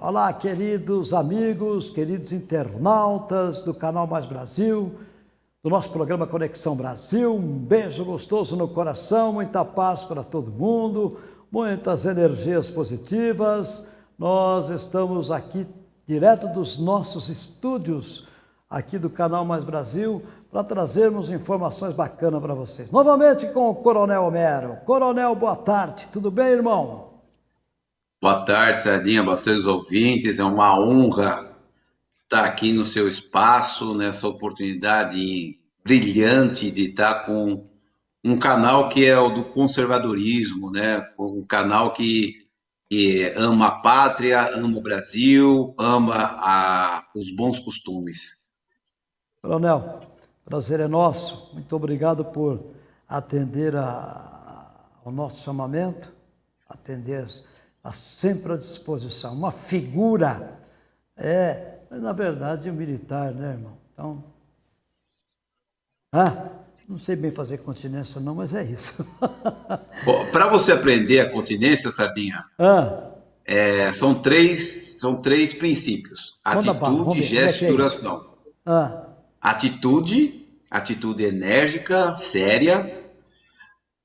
Olá, queridos amigos, queridos internautas do canal Mais Brasil, do nosso programa Conexão Brasil. Um beijo gostoso no coração, muita paz para todo mundo, muitas energias positivas. Nós estamos aqui direto dos nossos estúdios aqui do canal Mais Brasil para trazermos informações bacanas para vocês. Novamente com o Coronel Homero. Coronel, boa tarde. Tudo bem, irmão? Boa tarde, Sardinha, boa tarde, ouvintes. É uma honra estar aqui no seu espaço, nessa oportunidade brilhante de estar com um canal que é o do conservadorismo, né? Um canal que, que ama a pátria, ama o Brasil, ama a, os bons costumes. Coronel, prazer é nosso. Muito obrigado por atender a, ao nosso chamamento, atender Está sempre à disposição. Uma figura, é, na verdade, um militar, né, irmão? Então, ah, não sei bem fazer continência não, mas é isso. Para você aprender a continência, Sardinha, ah. é, são, três, são três princípios. Atitude, gesto e é duração. Ah. Atitude, atitude enérgica, séria.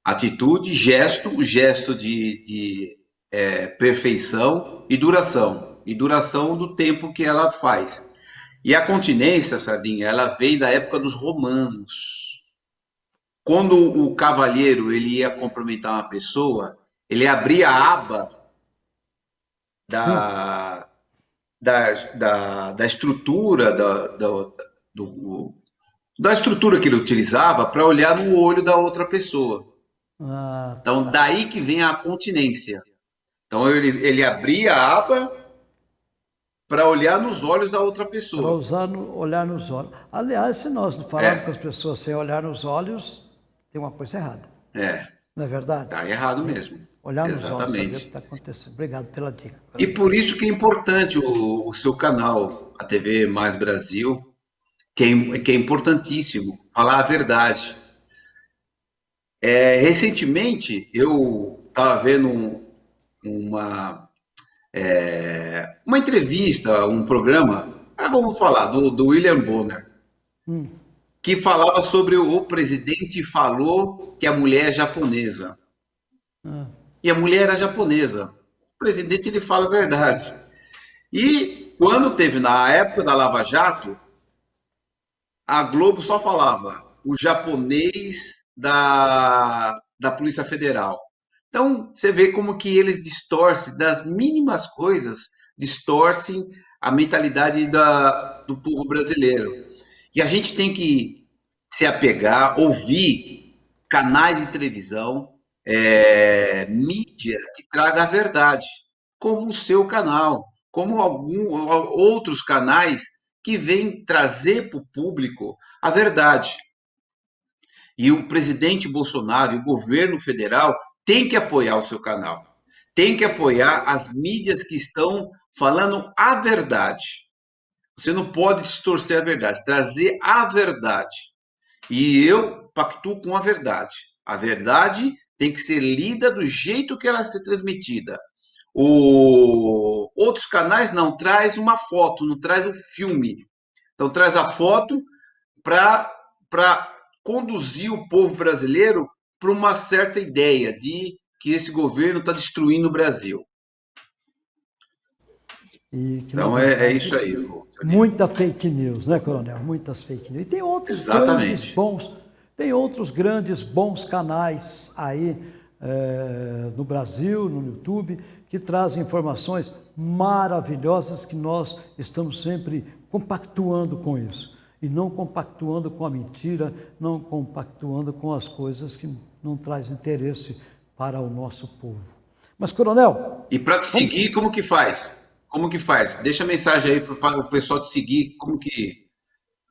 Atitude, gesto, gesto de, de é, perfeição e duração, e duração do tempo que ela faz. E a continência, Sardinha, ela vem da época dos romanos. Quando o cavalheiro ele ia cumprimentar uma pessoa, ele abria a aba da, da, da, da, estrutura da, da, do, da estrutura que ele utilizava para olhar no olho da outra pessoa. Ah, então, tá. daí que vem a continência. Então ele, ele abria a aba para olhar nos olhos da outra pessoa. Para no, olhar nos olhos. Aliás, se nós falarmos é. com as pessoas sem olhar nos olhos, tem uma coisa errada. É. Não é verdade? Está errado mesmo. Olhar nos Exatamente. olhos, saber o que está acontecendo. Obrigado pela dica. E por isso que é importante o, o seu canal, a TV Mais Brasil, que é, que é importantíssimo, falar a verdade. É, recentemente, eu estava vendo um, uma, é, uma entrevista, um programa, ah, vamos falar, do, do William Bonner, hum. Que falava sobre o, presidente falou que a mulher é japonesa. Ah. E a mulher era japonesa. O presidente ele fala a verdade. E quando teve, na época da Lava Jato, a Globo só falava o japonês da, da Polícia Federal. Então, você vê como que eles distorcem, das mínimas coisas, distorcem a mentalidade da, do povo brasileiro. E a gente tem que se apegar, ouvir canais de televisão, é, mídia que traga a verdade, como o seu canal, como algum, outros canais que vêm trazer para o público a verdade. E o presidente Bolsonaro e o governo federal tem que apoiar o seu canal, tem que apoiar as mídias que estão falando a verdade. Você não pode distorcer a verdade, trazer a verdade. E eu pactuo com a verdade. A verdade tem que ser lida do jeito que ela é ser transmitida. O... Outros canais não traz uma foto, não traz um filme. Então traz a foto para conduzir o povo brasileiro para uma certa ideia de que esse governo está destruindo o Brasil. Então é, é, isso aí. Muita fake news, né, Coronel? Muitas fake news. E tem outros Exatamente. grandes bons, tem outros grandes bons canais aí é, no Brasil, no YouTube, que trazem informações maravilhosas que nós estamos sempre compactuando com isso. E não compactuando com a mentira, não compactuando com as coisas que não traz interesse para o nosso povo. Mas, coronel... E para te seguir, como que faz? Como que faz? Deixa a mensagem aí para o pessoal te seguir, como que,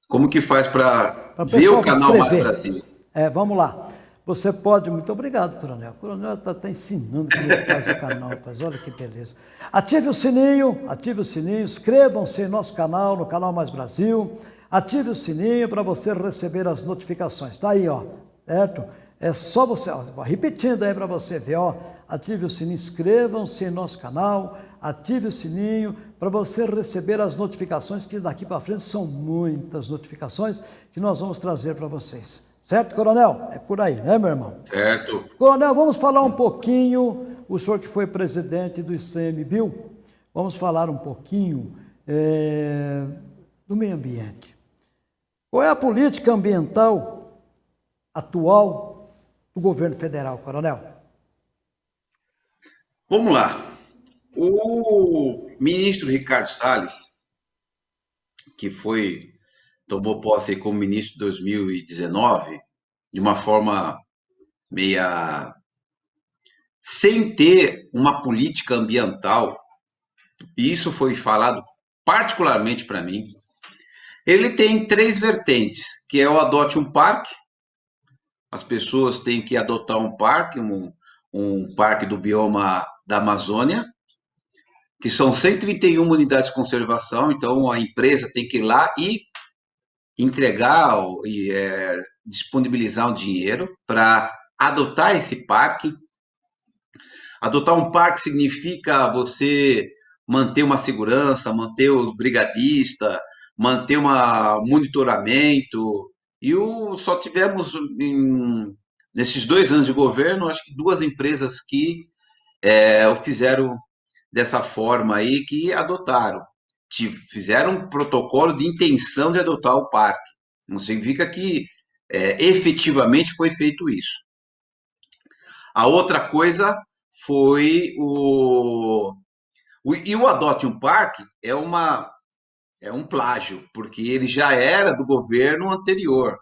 como que faz para ver o canal Mais Brasil? É, vamos lá. Você pode, muito obrigado, Coronel. O Coronel está tá ensinando como é que faz o canal, rapaz. Olha que beleza. Ative o sininho, ative o sininho, inscrevam-se em nosso canal, no Canal Mais Brasil. Ative o sininho para você receber as notificações. Está aí, ó, certo? É só você, ó, repetindo aí para você ver, ó. Ative o sininho, inscrevam-se em nosso canal, ative o sininho para você receber as notificações, que daqui para frente são muitas notificações que nós vamos trazer para vocês. Certo, coronel? É por aí, né, meu irmão? Certo. Coronel, vamos falar um pouquinho, o senhor que foi presidente do ICMBio, vamos falar um pouquinho é, do meio ambiente. Qual é a política ambiental atual do governo federal, coronel? Vamos lá. O ministro Ricardo Salles, que foi tomou posse como ministro em 2019, de uma forma meia sem ter uma política ambiental. E isso foi falado particularmente para mim. Ele tem três vertentes, que é o adote um parque. As pessoas têm que adotar um parque, um, um parque do bioma da Amazônia, que são 131 unidades de conservação, então a empresa tem que ir lá e entregar e é, disponibilizar um dinheiro para adotar esse parque. Adotar um parque significa você manter uma segurança, manter o brigadista, manter um monitoramento. E o, só tivemos, em, nesses dois anos de governo, acho que duas empresas que é, o fizeram dessa forma aí, que adotaram fizeram um protocolo de intenção de adotar o parque. Não significa que é, efetivamente foi feito isso. A outra coisa foi o, o e o adote um parque é uma é um plágio, porque ele já era do governo anterior,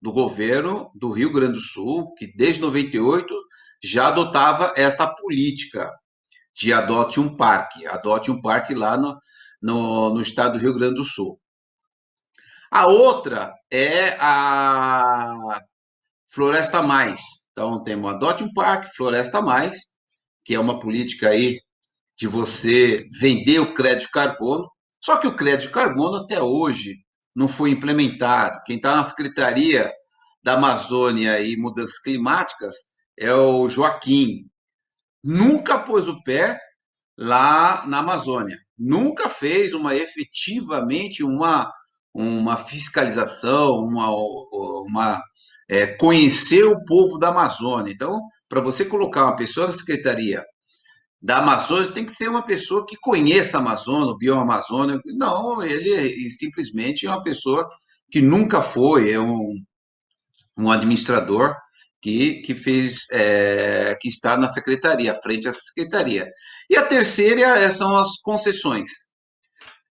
do governo do Rio Grande do Sul, que desde 98 já adotava essa política de adote um parque, adote um parque lá no, no, no estado do Rio Grande do Sul. A outra é a Floresta Mais. Então, temos Adote um Parque, Floresta Mais, que é uma política aí de você vender o crédito carbono. Só que o crédito carbono até hoje não foi implementado. Quem está na Secretaria da Amazônia e Mudanças Climáticas é o Joaquim. Nunca pôs o pé lá na Amazônia nunca fez uma efetivamente uma, uma fiscalização, uma, uma é, conhecer o povo da Amazônia. Então, para você colocar uma pessoa na secretaria da Amazônia, tem que ser uma pessoa que conheça a Amazônia, o bioma Amazônia. Não, ele simplesmente é uma pessoa que nunca foi, é um, um administrador que, que fez, é, que está na secretaria, à frente dessa secretaria. E a terceira é, são as concessões.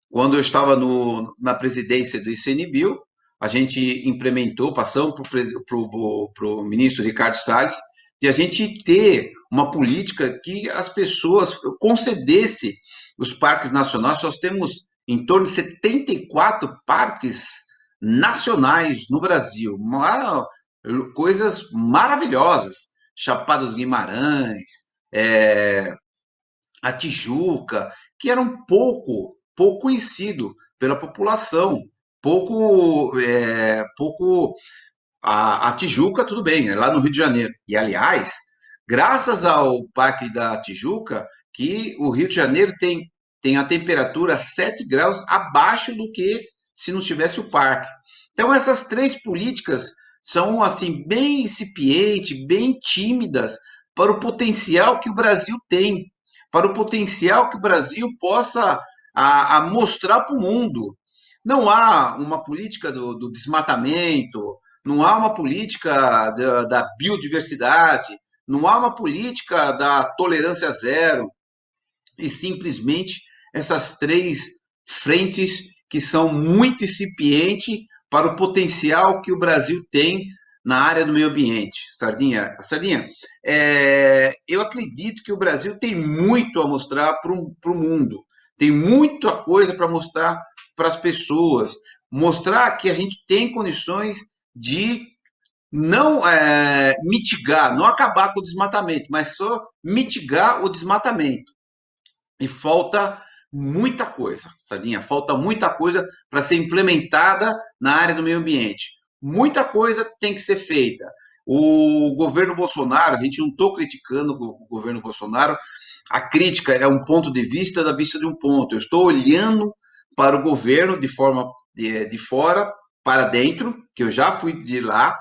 Quando eu estava no, na presidência do ICNBio, a gente implementou, passamos para o ministro Ricardo Salles, de a gente ter uma política que as pessoas concedesse os parques nacionais. Nós temos em torno de 74 parques nacionais no Brasil. Coisas maravilhosas. Chapada dos Guimarães, é, a Tijuca, que eram pouco, pouco conhecido pela população, pouco, é, pouco a, a, Tijuca, tudo bem, é lá no Rio de Janeiro. E, aliás, graças ao Parque da Tijuca, que o Rio de Janeiro tem, tem a temperatura 7 graus abaixo do que se não tivesse o parque. Então, essas três políticas são assim bem incipientes, bem tímidas para o potencial que o Brasil tem, para o potencial que o Brasil possa a, a mostrar para o mundo. Não há uma política do, do desmatamento, não há uma política da, da biodiversidade, não há uma política da tolerância zero, e simplesmente essas três frentes que são muito incipientes para o potencial que o Brasil tem na área do meio ambiente. Sardinha, Sardinha, é, eu acredito que o Brasil tem muito a mostrar para o mundo, tem muita coisa para mostrar para as pessoas, mostrar que a gente tem condições de não é, mitigar, não acabar com o desmatamento, mas só mitigar o desmatamento. E falta muita coisa, Sardinha, falta muita coisa para ser implementada na área do meio ambiente. Muita coisa tem que ser feita. O governo Bolsonaro, a gente não estou criticando o governo Bolsonaro, a crítica é um ponto de vista da vista de um ponto. Eu estou olhando para o governo de forma de, de fora para dentro, que eu já fui de lá,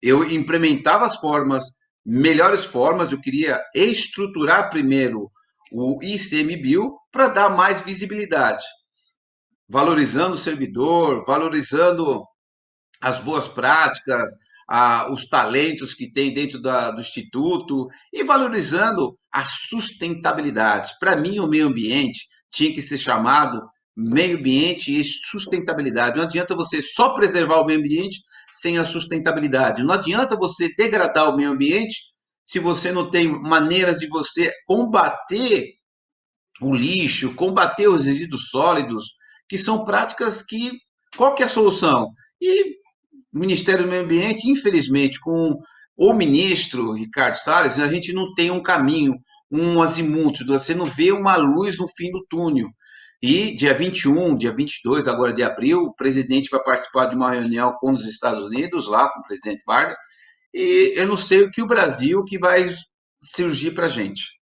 eu implementava as formas, melhores formas, eu queria estruturar primeiro o ICMBio para dar mais visibilidade, valorizando o servidor, valorizando as boas práticas, a, os talentos que tem dentro da, do Instituto e valorizando a sustentabilidade. Para mim, o meio ambiente tinha que ser chamado meio ambiente e sustentabilidade. Não adianta você só preservar o meio ambiente sem a sustentabilidade. Não adianta você degradar o meio ambiente se você não tem maneiras de você combater o lixo, combater os resíduos sólidos, que são práticas que qual que é a solução? E o Ministério do Meio Ambiente, infelizmente, com o ministro Ricardo Salles, a gente não tem um caminho, um azimuth, você não vê uma luz no fim do túnel. E dia 21, dia 22 agora de abril, o presidente vai participar de uma reunião com os Estados Unidos, lá com o presidente Biden, e eu não sei o que o Brasil que vai surgir para a gente.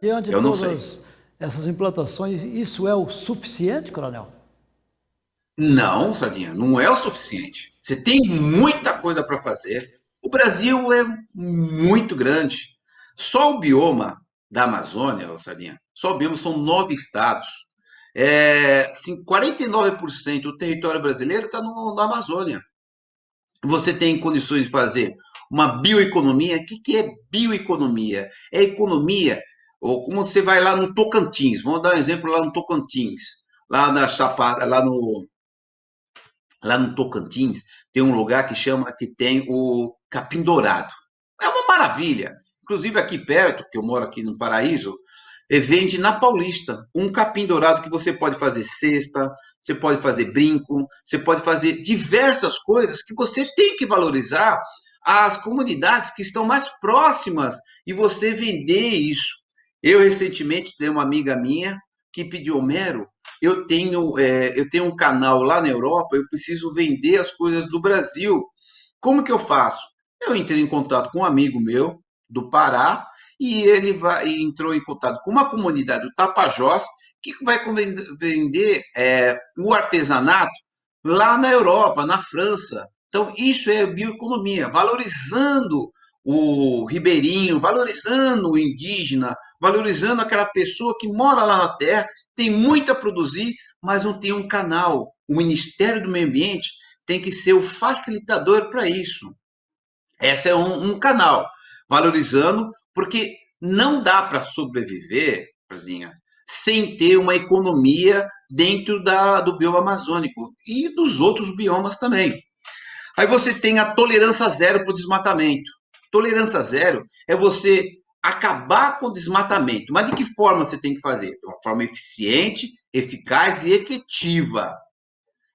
Diante de todas essas implantações, isso é o suficiente, coronel? Não, Sardinha, não é o suficiente. Você tem muita coisa para fazer. O Brasil é muito grande. Só o bioma da Amazônia, Sardinha, só o bioma são nove estados. É, 49% do território brasileiro está na Amazônia. Você tem condições de fazer uma bioeconomia. O que, que é bioeconomia? É economia, ou como você vai lá no Tocantins, vamos dar um exemplo lá no Tocantins, lá na Chapada, lá no lá no Tocantins, tem um lugar que chama que tem o capim dourado. É uma maravilha. Inclusive aqui perto, que eu moro aqui no Paraíso, vende na Paulista um capim dourado que você pode fazer cesta, você pode fazer brinco, você pode fazer diversas coisas que você tem que valorizar as comunidades que estão mais próximas e você vender isso. Eu recentemente tenho uma amiga minha que pediu Homero, eu tenho é, eu tenho um canal lá na Europa, eu preciso vender as coisas do Brasil. Como que eu faço? Eu entrei em contato com um amigo meu do Pará e ele vai, entrou em contato com uma comunidade do Tapajós que vai vender é, o artesanato lá na Europa, na França. Então, isso é bioeconomia, valorizando o ribeirinho, valorizando o indígena, valorizando aquela pessoa que mora lá na terra, tem muito a produzir, mas não tem um canal. O Ministério do Meio Ambiente tem que ser o facilitador para isso. Esse é um, um canal valorizando, porque não dá para sobreviver, sem ter uma economia dentro da, do bioma amazônico e dos outros biomas também. Aí você tem a tolerância zero para o desmatamento. Tolerância zero é você acabar com o desmatamento. Mas de que forma você tem que fazer? De uma forma eficiente, eficaz e efetiva.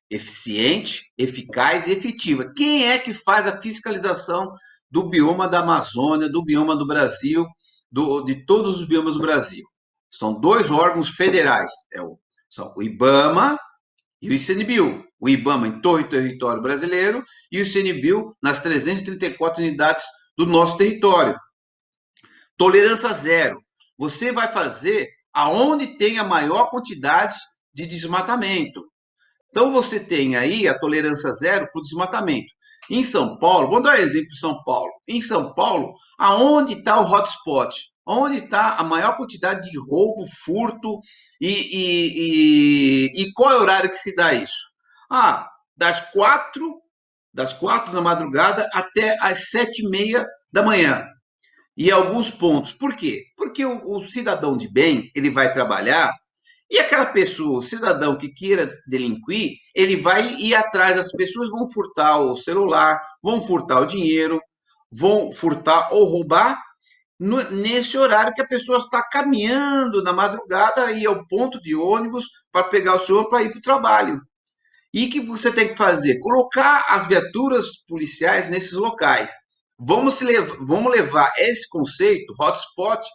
Eficiente, eficaz e efetiva. Quem é que faz a fiscalização do bioma da Amazônia, do bioma do Brasil, do, de todos os biomas do Brasil. São dois órgãos federais, é o, são o IBAMA e o ICNBio. O IBAMA em todo o território brasileiro e o ICNBio nas 334 unidades do nosso território. Tolerância zero. Você vai fazer aonde tem a maior quantidade de desmatamento. Então você tem aí a tolerância zero para o desmatamento. Em São Paulo, vamos dar um exemplo São Paulo. Em São Paulo, aonde está o hotspot? Onde está a maior quantidade de roubo, furto e, e, e, e, qual é o horário que se dá isso? Ah, das quatro, das quatro da madrugada até as sete e meia da manhã. E alguns pontos. Por quê? Porque o, o cidadão de bem ele vai trabalhar e aquela pessoa, o cidadão que queira delinquir, ele vai ir atrás, as pessoas vão furtar o celular, vão furtar o dinheiro, vão furtar ou roubar no, nesse horário que a pessoa está caminhando na madrugada e ao ponto de ônibus para pegar o senhor para ir para o trabalho. E que você tem que fazer? Colocar as viaturas policiais nesses locais. Vamos, levar, vamos levar esse conceito, hotspot,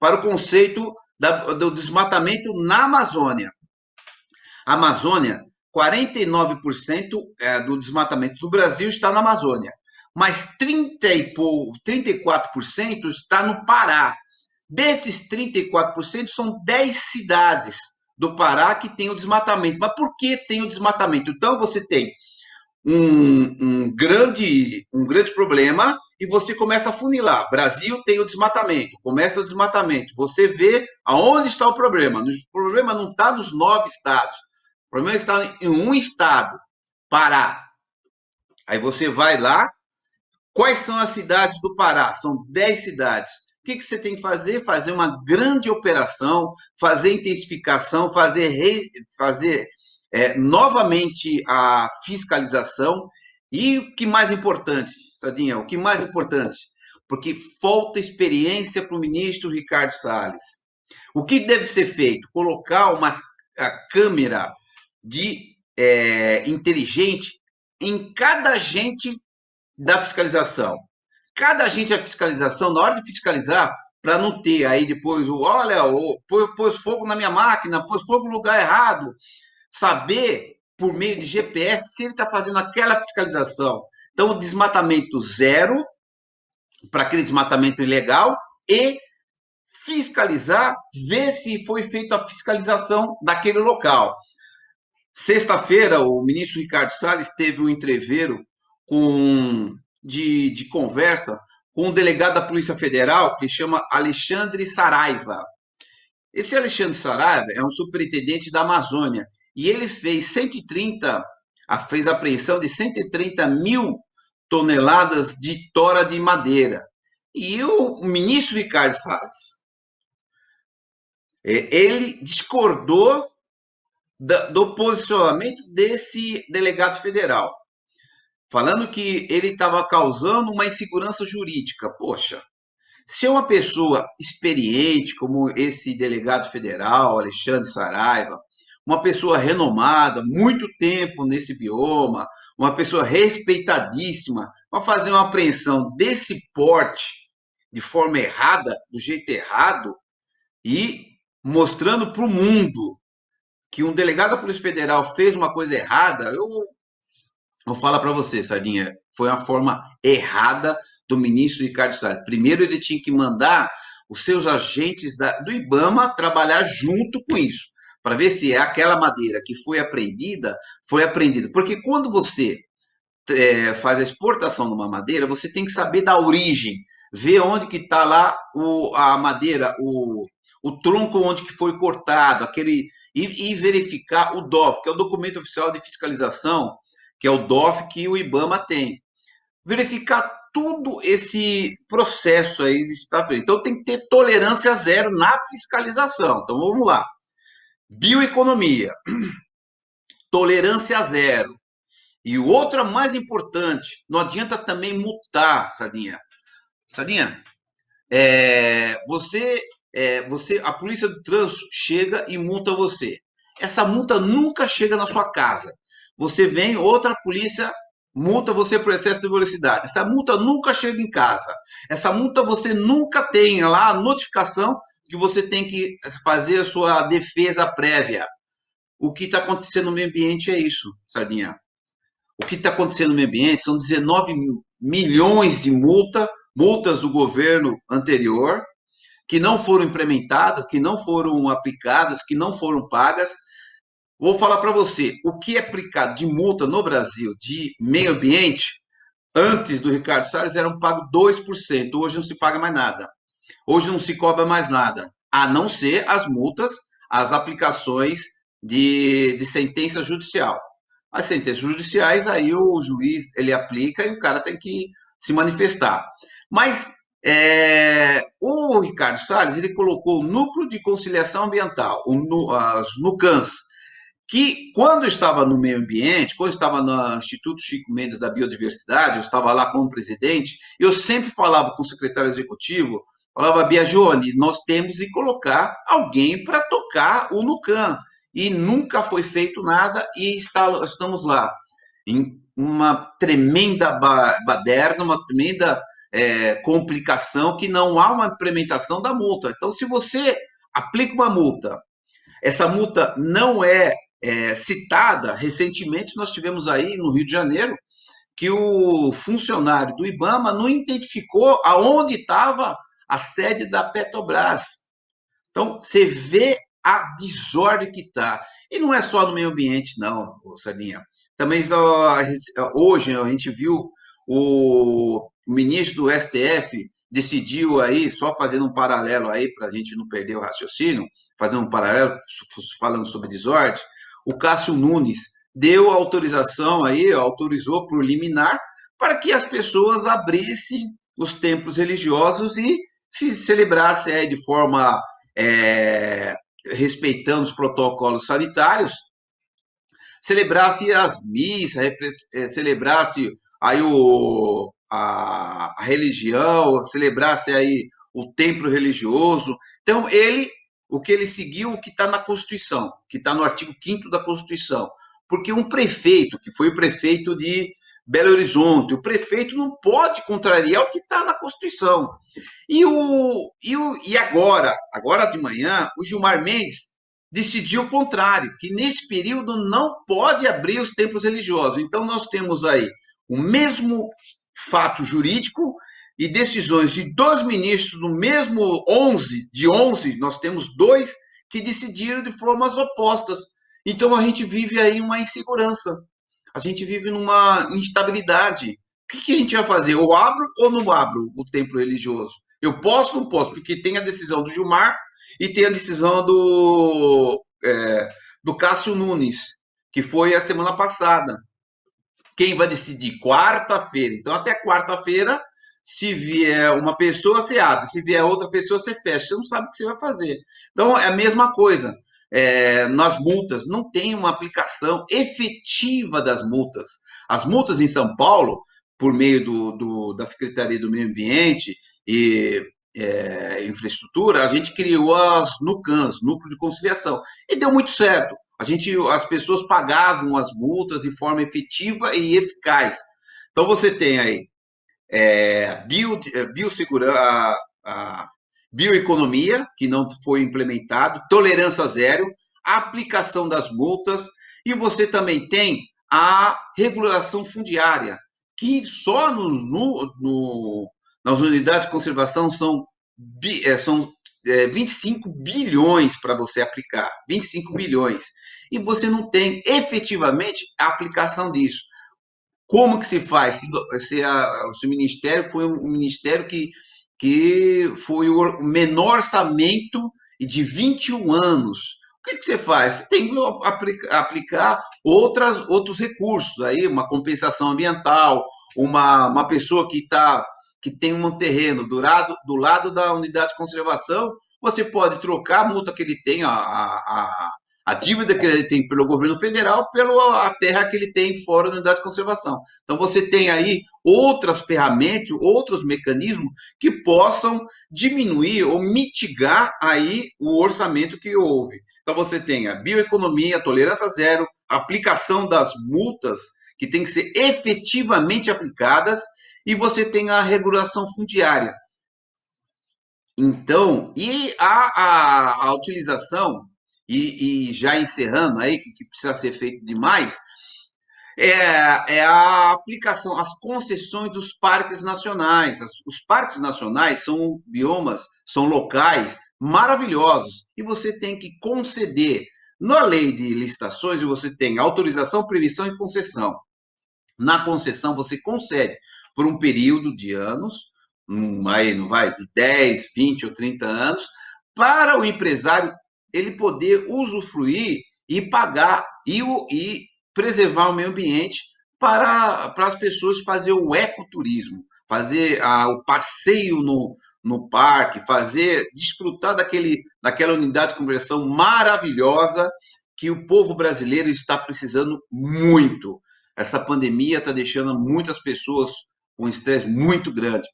para o conceito da, do desmatamento na Amazônia. A Amazônia, 49% é, do desmatamento do Brasil está na Amazônia, mas 30 e 34% está no Pará. Desses 34%, são 10 cidades do Pará que tem o desmatamento. Mas por que tem o desmatamento? Então, você tem um, um, grande, um grande problema e você começa a funilar. Brasil tem o desmatamento, começa o desmatamento. Você vê aonde está o problema. O problema não está nos nove estados. O problema está em um estado, Pará. Aí você vai lá. Quais são as cidades do Pará? São dez cidades. O que, que você tem que fazer? Fazer uma grande operação, fazer intensificação, fazer, re, fazer é, novamente a fiscalização e o que mais importante, Sadinha, o que mais importante, porque falta experiência para o ministro Ricardo Salles. O que deve ser feito? Colocar uma câmera de é, inteligente em cada agente da fiscalização cada agente da fiscalização, na hora de fiscalizar, para não ter aí depois o, olha, o, pôs, fogo na minha máquina, pôs fogo no lugar errado, saber por meio de GPS se ele está fazendo aquela fiscalização. Então, o desmatamento zero, para aquele desmatamento ilegal, e fiscalizar, ver se foi feita a fiscalização daquele local. Sexta-feira, o ministro Ricardo Salles teve um entreveiro com de, de conversa com um delegado da Polícia Federal que chama Alexandre Saraiva. Esse Alexandre Saraiva é um superintendente da Amazônia e ele fez 130, fez apreensão de 130 mil toneladas de tora de madeira. E o ministro Ricardo Salles, é, ele discordou do posicionamento desse delegado federal falando que ele estava causando uma insegurança jurídica. Poxa, se é uma pessoa experiente, como esse delegado federal, Alexandre Saraiva, uma pessoa renomada, muito tempo nesse bioma, uma pessoa respeitadíssima, para fazer uma apreensão desse porte de forma errada, do jeito errado, e mostrando para o mundo que um delegado da Polícia Federal fez uma coisa errada, eu Vou falar para você, Sardinha, foi uma forma errada do ministro Ricardo Salles. Primeiro, ele tinha que mandar os seus agentes da, do IBAMA trabalhar junto com isso, para ver se é aquela madeira que foi apreendida, foi apreendida. Porque quando você é, faz a exportação de uma madeira, você tem que saber da origem, ver onde que está lá o, a madeira, o, o tronco onde que foi cortado, aquele e, e verificar o DOF, que é o documento oficial de fiscalização que é o DOF que o IBAMA tem. Verificar tudo esse processo aí de estar feito. Então tem que ter tolerância zero na fiscalização. Então vamos lá. Bioeconomia. Tolerância zero. E o outro mais importante, não adianta também multar, Sardinha. Sardinha, é, você, é, você, a polícia do trânsito chega e multa você. Essa multa nunca chega na sua casa você vem, outra polícia multa você por excesso de velocidade. Essa multa nunca chega em casa. Essa multa você nunca tem lá a notificação que você tem que fazer a sua defesa prévia. O que está acontecendo no meio ambiente é isso, Sardinha. O que está acontecendo no meio ambiente são 19 milhões de multa, multas do governo anterior, que não foram implementadas, que não foram aplicadas, que não foram pagas, Vou falar para você, o que é aplicado de multa no Brasil de meio ambiente, antes do Ricardo Salles eram pago 2%, hoje não se paga mais nada. Hoje não se cobra mais nada, a não ser as multas, as aplicações de, de sentença judicial. As sentenças judiciais, aí o juiz ele aplica e o cara tem que se manifestar. Mas é, o Ricardo Salles ele colocou o Núcleo de Conciliação Ambiental, o, as NUCANS, que quando estava no meio ambiente, quando estava no Instituto Chico Mendes da Biodiversidade, eu estava lá como presidente, eu sempre falava com o secretário executivo, falava, Biagione, nós temos que colocar alguém para tocar o NUCAM. e nunca foi feito nada e está, estamos lá em uma tremenda baderna, uma tremenda é, complicação que não há uma implementação da multa. Então, se você aplica uma multa, essa multa não é, é citada, recentemente nós tivemos aí no Rio de Janeiro que o funcionário do IBAMA não identificou aonde estava a sede da Petrobras. Então, você vê a desordem que está. E não é só no meio ambiente, não, Sardinha. Também hoje a gente viu o ministro do STF decidiu aí, só fazendo um paralelo aí, para a gente não perder o raciocínio, fazendo um paralelo, falando sobre desordem, o Cássio Nunes deu autorização aí, autorizou por liminar, para que as pessoas abrissem os templos religiosos e celebrassem aí de forma é, respeitando os protocolos sanitários, celebrasse as missas, é, celebrasse aí o, a, a religião, celebrasse aí o templo religioso. Então, ele, o que ele seguiu, o que está na Constituição, que está no artigo 5 da Constituição. Porque um prefeito, que foi o prefeito de Belo Horizonte, o prefeito não pode contrariar o que está na Constituição. E, o, e, o, e agora, agora de manhã, o Gilmar Mendes decidiu o contrário, que nesse período não pode abrir os templos religiosos. Então, nós temos aí o mesmo fato jurídico e decisões de dois ministros no mesmo 11, de 11, nós temos dois que decidiram de formas opostas. Então, a gente vive aí uma insegurança, a gente vive numa instabilidade. O que, que a gente vai fazer? Ou abro ou não abro o templo religioso? Eu posso ou não posso? Porque tem a decisão do Gilmar e tem a decisão do, é, do Cássio Nunes, que foi a semana passada. Quem vai decidir? Quarta-feira. Então, até quarta-feira, se vier uma pessoa, você abre. Se vier outra pessoa, você fecha. Você não sabe o que você vai fazer. Então, é a mesma coisa. É, nas multas, não tem uma aplicação efetiva das multas. As multas em São Paulo, por meio do, do da Secretaria do Meio Ambiente e é, infraestrutura, a gente criou as NUCANs, Núcleo de Conciliação, e deu muito certo. A gente, as pessoas pagavam as multas de forma efetiva e eficaz. Então você tem aí é, bio, biossegurança, a bioeconomia, que não foi implementado, tolerância zero, aplicação das multas, e você também tem a regulação fundiária, que só no, no, no nas unidades de conservação são, é, são é, 25 bilhões para você aplicar, 25 bilhões. E você não tem efetivamente a aplicação disso. Como que se faz? Se, se, a, se o Ministério foi um ministério que, que foi o menor orçamento de 21 anos. O que, que você faz? Você tem que aplicar, outras, outros recursos, aí, uma compensação ambiental, uma, uma pessoa que está que tem um terreno do lado, do lado da unidade de conservação, você pode trocar a multa que ele tem, a, a, a dívida que ele tem pelo governo federal, pela terra que ele tem fora da unidade de conservação. Então, você tem aí outras ferramentas, outros mecanismos que possam diminuir ou mitigar aí o orçamento que houve. Então, você tem a bioeconomia, a tolerância zero, a aplicação das multas que tem que ser efetivamente aplicadas e você tem a regulação fundiária. Então, e a, a, a utilização, e, e, já encerrando aí, que, que precisa ser feito demais, é, é, a aplicação, as concessões dos parques nacionais. As, os parques nacionais são biomas, são locais maravilhosos, e você tem que conceder. Na lei de licitações, você tem autorização, previsão e concessão. Na concessão, você concede por um período de anos, um, aí não vai, de 10, 20 ou 30 anos, para o empresário ele poder usufruir e pagar e, e preservar o meio ambiente para, para as pessoas fazer o ecoturismo, fazer a, o passeio no, no parque, fazer, desfrutar daquele, daquela unidade de conversão maravilhosa que o povo brasileiro está precisando muito. Essa pandemia está deixando muitas pessoas com estresse muito grande.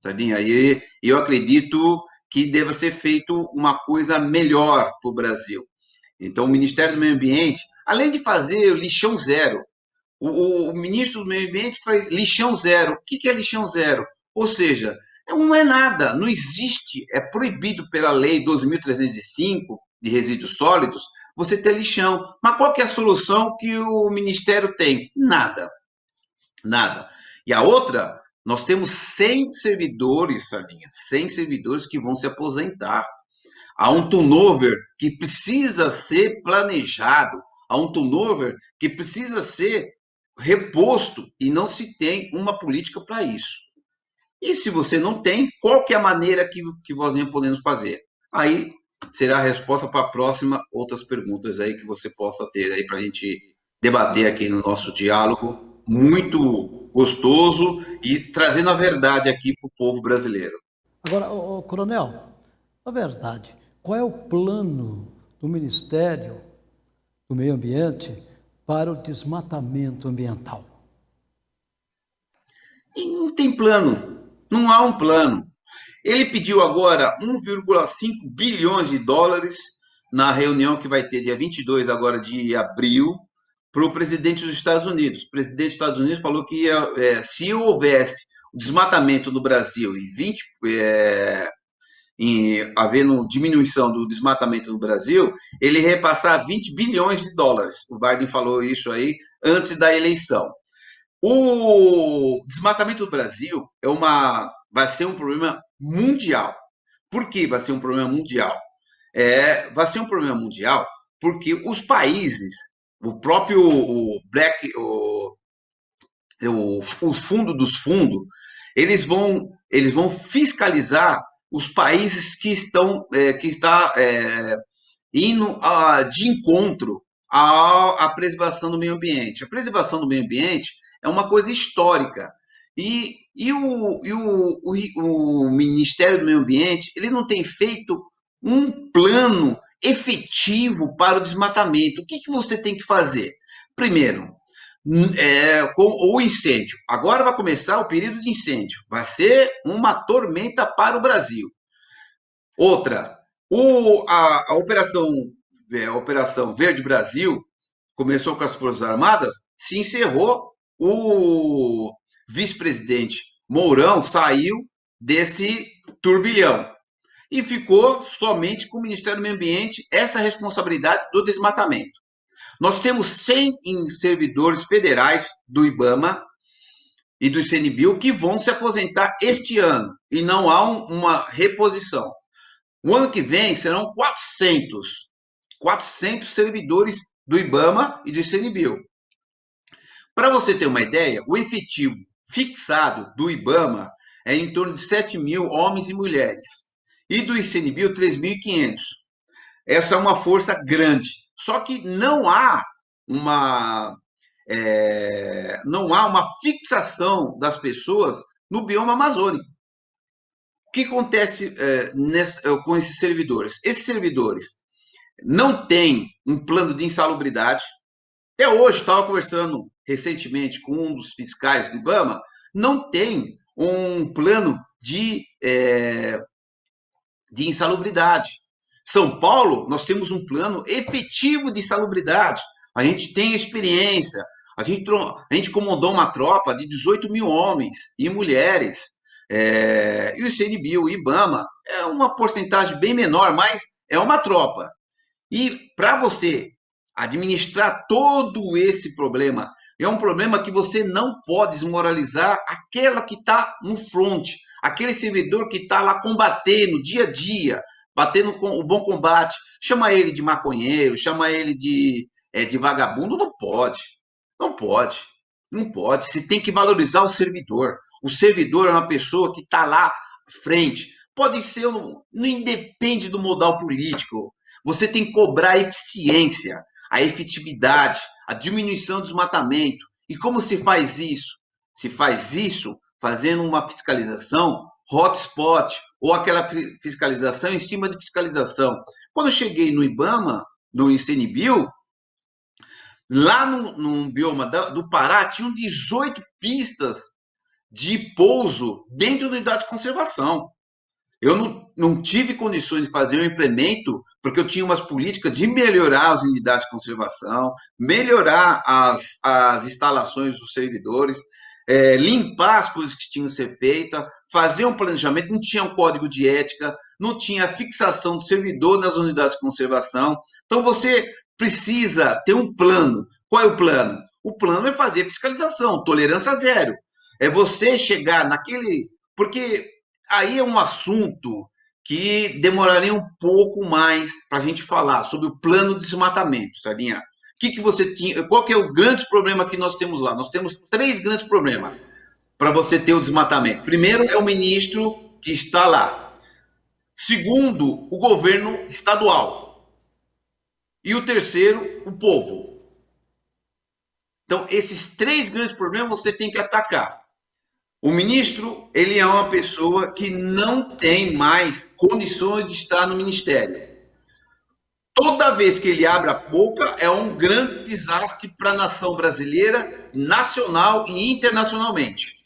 Sardinha, e eu acredito que deva ser feito uma coisa melhor para o Brasil. Então, o Ministério do Meio Ambiente, além de fazer lixão zero, o, o, ministro do Meio Ambiente faz lixão zero. O que, que é lixão zero? Ou seja, não é nada, não existe, é proibido pela lei 12.305 de resíduos sólidos você ter lixão. Mas qual que é a solução que o Ministério tem? Nada. Nada. E a outra, nós temos 100 servidores, Sardinha, 100 servidores que vão se aposentar. Há um turnover que precisa ser planejado, há um turnover que precisa ser reposto e não se tem uma política para isso. E se você não tem, qual que é a maneira que, que nós podemos fazer? Aí será a resposta para a próxima, outras perguntas aí que você possa ter aí para a gente debater aqui no nosso diálogo, muito gostoso e trazendo a verdade aqui para o povo brasileiro. Agora, ô, ô, coronel, a verdade, qual é o plano do Ministério do Meio Ambiente para o desmatamento ambiental? Não tem plano. Não há um plano. Ele pediu agora 1,5 bilhões de dólares na reunião que vai ter dia 22 agora de abril para o presidente dos Estados Unidos. O presidente dos Estados Unidos falou que é, se houvesse desmatamento no Brasil e 20 é, em, havendo diminuição do desmatamento no Brasil, ele repassar 20 bilhões de dólares. O Biden falou isso aí antes da eleição. O desmatamento do Brasil é uma, vai ser um problema mundial. Por que vai ser um problema mundial? É, vai ser um problema mundial porque os países, o próprio o Black, o, o, o fundo dos fundos, eles vão, eles vão fiscalizar os países que estão é, que está é, indo a, de encontro à, à preservação do meio ambiente. A preservação do meio ambiente é uma coisa histórica. E, e, o, e o, o, o Ministério do Meio Ambiente ele não tem feito um plano efetivo para o desmatamento. O que, que você tem que fazer? Primeiro, é, com o incêndio. Agora vai começar o período de incêndio. Vai ser uma tormenta para o Brasil. Outra, o, a, a operação, é, a operação Verde Brasil começou com as Forças Armadas, se encerrou o vice-presidente Mourão saiu desse turbilhão e ficou somente com o Ministério do Meio Ambiente essa responsabilidade do desmatamento. Nós temos 100 servidores federais do IBAMA e do ICNBio que vão se aposentar este ano e não há um, uma reposição. O ano que vem serão 400, 400 servidores do IBAMA e do ICNBio. Para você ter uma ideia, o efetivo fixado do IBAMA é em torno de 7 mil homens e mulheres, e do ICNBio 3.500. Essa é uma força grande. Só que não há uma é, não há uma fixação das pessoas no bioma amazônico. O que acontece é, nessa, com esses servidores? Esses servidores não têm um plano de insalubridade. Até hoje, estava conversando recentemente com um dos fiscais do IBAMA, não tem um plano de, é, de insalubridade. São Paulo, nós temos um plano efetivo de insalubridade. A gente tem experiência. A gente, a gente comandou uma tropa de 18 mil homens e mulheres. É, e o CNBio, o IBAMA, é uma porcentagem bem menor, mas é uma tropa. E para você administrar todo esse problema é um problema que você não pode desmoralizar aquela que está no front, aquele servidor que está lá combatendo dia a dia, batendo com o bom combate. Chama ele de maconheiro, chama ele de, é, de vagabundo, não pode. Não pode. Não pode. Você tem que valorizar o servidor. O servidor é uma pessoa que está lá frente. Pode ser, não independe do modal político. Você tem que cobrar a eficiência, a efetividade, a diminuição do desmatamento. E como se faz isso? Se faz isso fazendo uma fiscalização hotspot ou aquela fiscalização em cima de fiscalização. Quando eu cheguei no IBAMA, no ICNBio, lá no, no bioma do Pará, tinham 18 pistas de pouso dentro da unidade de conservação. Eu não, não tive condições de fazer um implemento porque eu tinha umas políticas de melhorar as unidades de conservação, melhorar as, as instalações dos servidores, é, limpar as coisas que tinham que ser feitas, fazer um planejamento, não tinha um código de ética, não tinha fixação do servidor nas unidades de conservação. Então, você precisa ter um plano. Qual é o plano? O plano é fazer fiscalização, tolerância zero. É você chegar naquele. Porque aí é um assunto que demoraria um pouco mais para a gente falar sobre o plano de desmatamento, Sardinha. Que, que você tinha? Qual que é o grande problema que nós temos lá? Nós temos três grandes problemas para você ter o desmatamento. Primeiro é o ministro que está lá. Segundo, o governo estadual. E o terceiro, o povo. Então, esses três grandes problemas você tem que atacar. O ministro, ele é uma pessoa que não tem mais condições de estar no ministério. Toda vez que ele abre a boca, é um grande desastre para a nação brasileira, nacional e internacionalmente.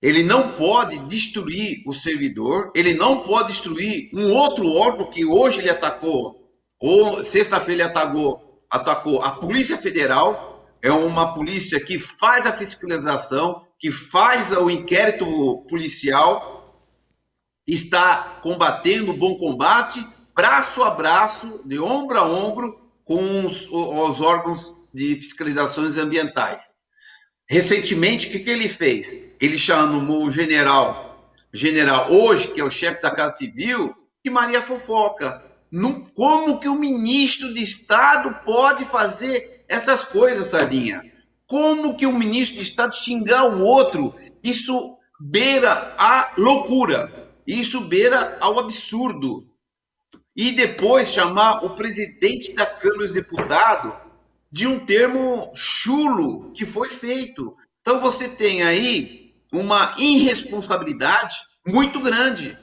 Ele não pode destruir o servidor, ele não pode destruir um outro órgão que hoje ele atacou, ou sexta-feira ele atacou, atacou a Polícia Federal, é uma polícia que faz a fiscalização, que faz o inquérito policial, está combatendo o bom combate, braço a braço, de ombro a ombro, com os, os órgãos de fiscalizações ambientais. Recentemente, o que, que ele fez? Ele chamou o general, general hoje, que é o chefe da Casa Civil, de Maria Fofoca. como que o ministro de Estado pode fazer essas coisas, Sardinha? Como que o ministro de Estado xingar o outro? Isso beira a loucura. Isso beira ao absurdo. E depois chamar o presidente da Câmara dos Deputados de um termo chulo que foi feito. Então você tem aí uma irresponsabilidade muito grande.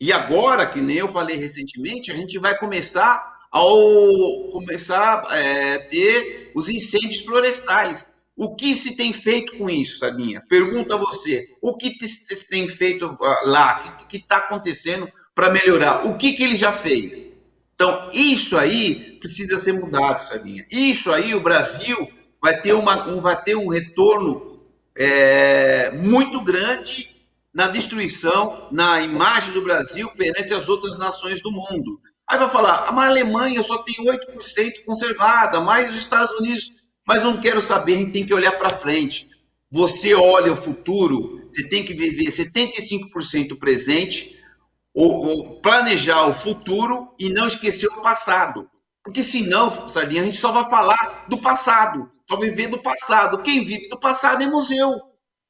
E agora, que nem eu falei recentemente, a gente vai começar começar a é, ter os incêndios florestais. O que se tem feito com isso, Sabinha? Pergunta a você. O que se tem feito ah, lá? O que está acontecendo para melhorar? O que, que ele já fez? Então, isso aí precisa ser mudado, Sabinha. Isso aí, o Brasil vai ter, uma, um, vai ter um retorno é, muito grande na destruição, na imagem do Brasil perante as outras nações do mundo. Aí vai falar, ah, mas a Alemanha só tem 8% conservada, mais os Estados Unidos. Mas não quero saber, a gente tem que olhar para frente. Você olha o futuro, você tem que viver 75% presente, ou, ou planejar o futuro e não esquecer o passado. Porque senão, Sardinha, a gente só vai falar do passado, só viver do passado. Quem vive do passado é museu.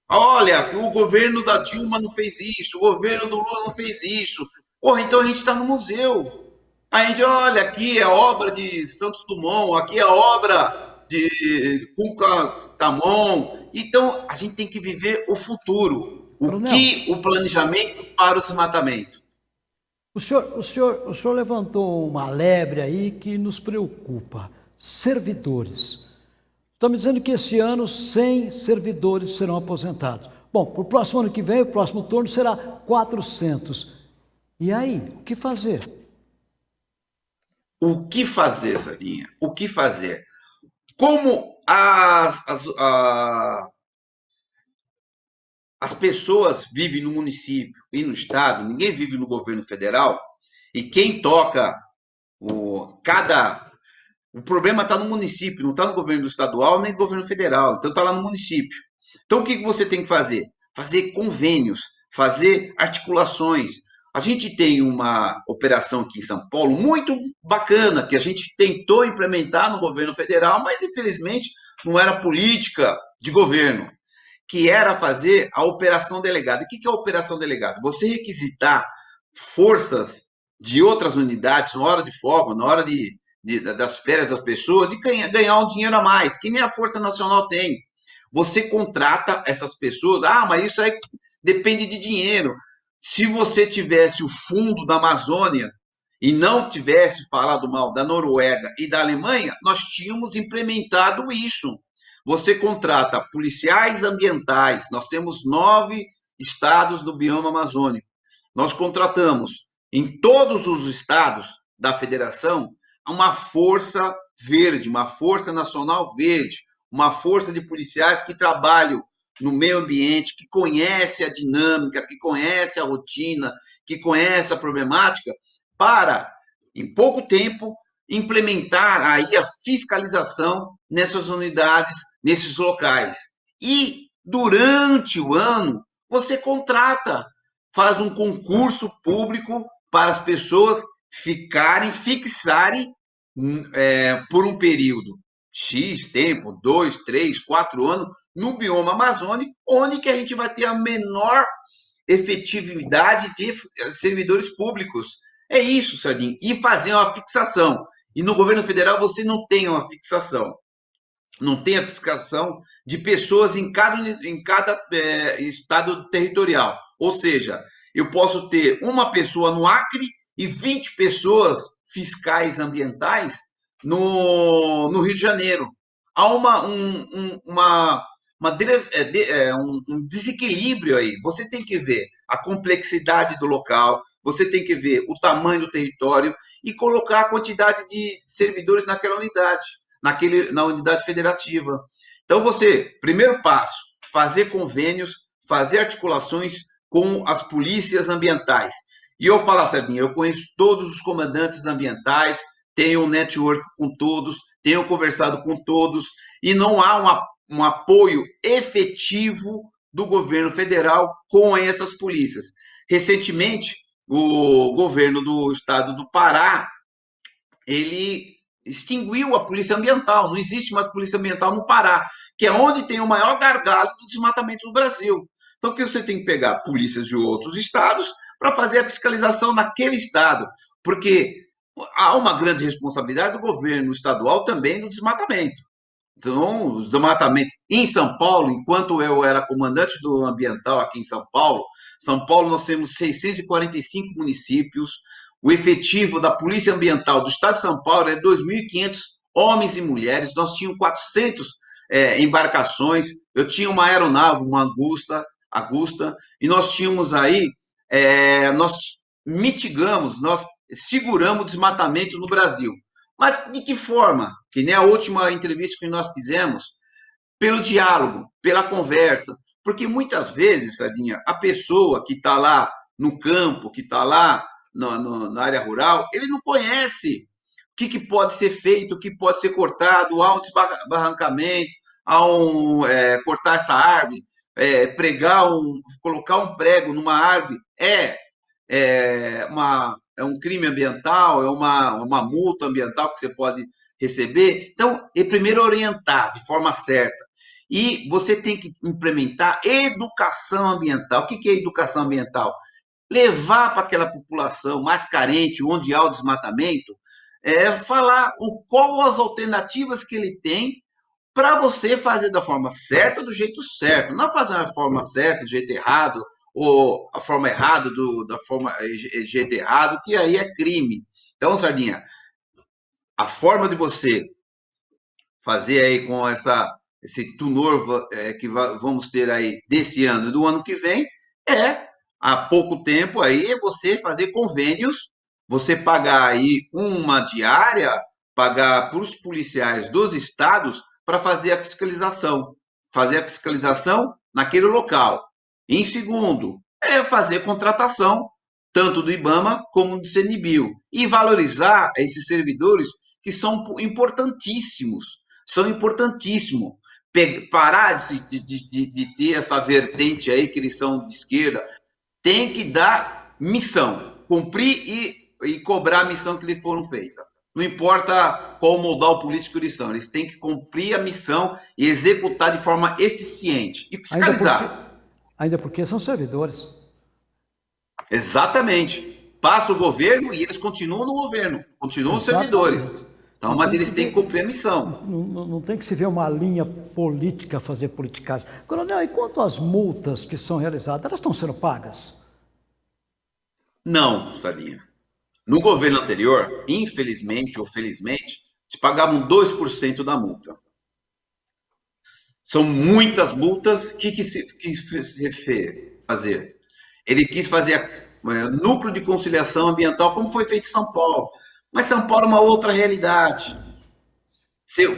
Olha, o governo da Dilma não fez isso, o governo do Lula não fez isso. Porra, então a gente está no museu. A gente, olha, aqui é obra de Santos Dumont, aqui é obra de Cuca Tamon. Então, a gente tem que viver o futuro. O que o planejamento para o desmatamento? O senhor, o, senhor, o senhor levantou uma lebre aí que nos preocupa. Servidores. Estamos dizendo que esse ano 100 servidores serão aposentados. Bom, para o próximo ano que vem, o próximo turno será 400. E aí, o que fazer? O que fazer, Sarinha? O que fazer? Como as, as, a, as pessoas vivem no município e no estado, ninguém vive no governo federal, e quem toca o cada o problema está no município, não está no governo estadual nem no governo federal, então está lá no município. Então o que você tem que fazer? Fazer convênios, fazer articulações. A gente tem uma operação aqui em São Paulo muito bacana que a gente tentou implementar no governo federal, mas infelizmente não era política de governo que era fazer a operação delegada. O que é a operação delegada? Você requisitar forças de outras unidades na hora de folga, na hora de, de das férias das pessoas, de ganhar, ganhar um dinheiro a mais, que nem a Força Nacional tem. Você contrata essas pessoas, ah, mas isso aí depende de dinheiro. Se você tivesse o fundo da Amazônia e não tivesse falado mal da Noruega e da Alemanha, nós tínhamos implementado isso. Você contrata policiais ambientais, nós temos nove estados do bioma amazônico. nós contratamos em todos os estados da federação uma força verde, uma força nacional verde, uma força de policiais que trabalham no meio ambiente, que conhece a dinâmica, que conhece a rotina, que conhece a problemática, para, em pouco tempo, implementar aí a fiscalização nessas unidades, nesses locais. E durante o ano, você contrata, faz um concurso público para as pessoas ficarem, fixarem é, por um período X tempo, dois, três, quatro anos, no bioma amazônico, onde que a gente vai ter a menor efetividade de servidores públicos. É isso, Sardinha. E fazer uma fixação. E no governo federal você não tem uma fixação. Não tem a fixação de pessoas em cada, em cada é, estado territorial. Ou seja, eu posso ter uma pessoa no Acre e 20 pessoas fiscais ambientais no, no Rio de Janeiro. Há uma, um, um, uma, uma é, é, um, um desequilíbrio aí. Você tem que ver a complexidade do local, você tem que ver o tamanho do território e colocar a quantidade de servidores naquela unidade, naquele, na unidade federativa. Então, você, primeiro passo, fazer convênios, fazer articulações com as polícias ambientais. E eu falo, Sabinha, eu conheço todos os comandantes ambientais, tenho um network com todos, tenho conversado com todos, e não há uma, um apoio efetivo do governo federal com essas polícias. Recentemente, o governo do estado do Pará, ele extinguiu a polícia ambiental, não existe mais polícia ambiental no Pará, que é onde tem o maior gargalo do desmatamento do Brasil. Então, que você tem que pegar polícias de outros estados para fazer a fiscalização naquele estado, porque há uma grande responsabilidade do governo estadual também no desmatamento. Então, o desmatamento em São Paulo, enquanto eu era comandante do ambiental aqui em São Paulo, São Paulo nós temos 645 municípios, o efetivo da Polícia Ambiental do Estado de São Paulo é 2.500 homens e mulheres, nós tínhamos 400 é, embarcações, eu tinha uma aeronave, uma Augusta, Augusta e nós tínhamos aí, é, nós mitigamos, nós seguramos o desmatamento no Brasil. Mas de que forma? Que nem a última entrevista que nós fizemos, pelo diálogo, pela conversa. Porque muitas vezes, Sardinha, a pessoa que está lá no campo, que está lá no, no, na área rural, ele não conhece o que, que, pode ser feito, o que pode ser cortado, há um desbarrancamento, há um é, cortar essa árvore, é, pregar um, colocar um prego numa árvore é, é uma é um crime ambiental, é uma, uma multa ambiental que você pode receber. Então, é primeiro orientar de forma certa. E você tem que implementar educação ambiental. O que é educação ambiental? Levar para aquela população mais carente, onde há o desmatamento, é falar o, qual as alternativas que ele tem para você fazer da forma certa, do jeito certo. Não fazer da forma certa, do jeito errado, ou a forma errada do, da forma jeito errado, que aí é crime. Então, Sardinha, a forma de você fazer aí com essa esse tunor é, que vamos ter aí desse ano e do ano que vem é há pouco tempo aí é você fazer convênios, você pagar aí uma diária, pagar para os policiais dos estados para fazer a fiscalização, fazer a fiscalização naquele local. Em segundo, é fazer contratação, tanto do IBAMA como do CNBio, e valorizar esses servidores que são importantíssimos, são importantíssimos. Parar de, de, de, de ter essa vertente aí que eles são de esquerda, tem que dar missão, cumprir e, e cobrar a missão que lhes foram feita. Não importa qual modal político eles são, eles têm que cumprir a missão e executar de forma eficiente e fiscalizar ainda porque são servidores. Exatamente. Passa o governo e eles continuam no governo, continuam Exatamente. servidores. Então, mas eles têm que cumprir a missão. Não, não, não, tem que se ver uma linha política fazer politicagem. Coronel, e quanto às multas que são realizadas, elas estão sendo pagas? Não, Salinha. No governo anterior, infelizmente ou felizmente, se pagavam 2% da multa. São muitas multas. O que, que se quis fazer? Ele quis fazer é, núcleo de conciliação ambiental, como foi feito em São Paulo. Mas São Paulo é uma outra realidade.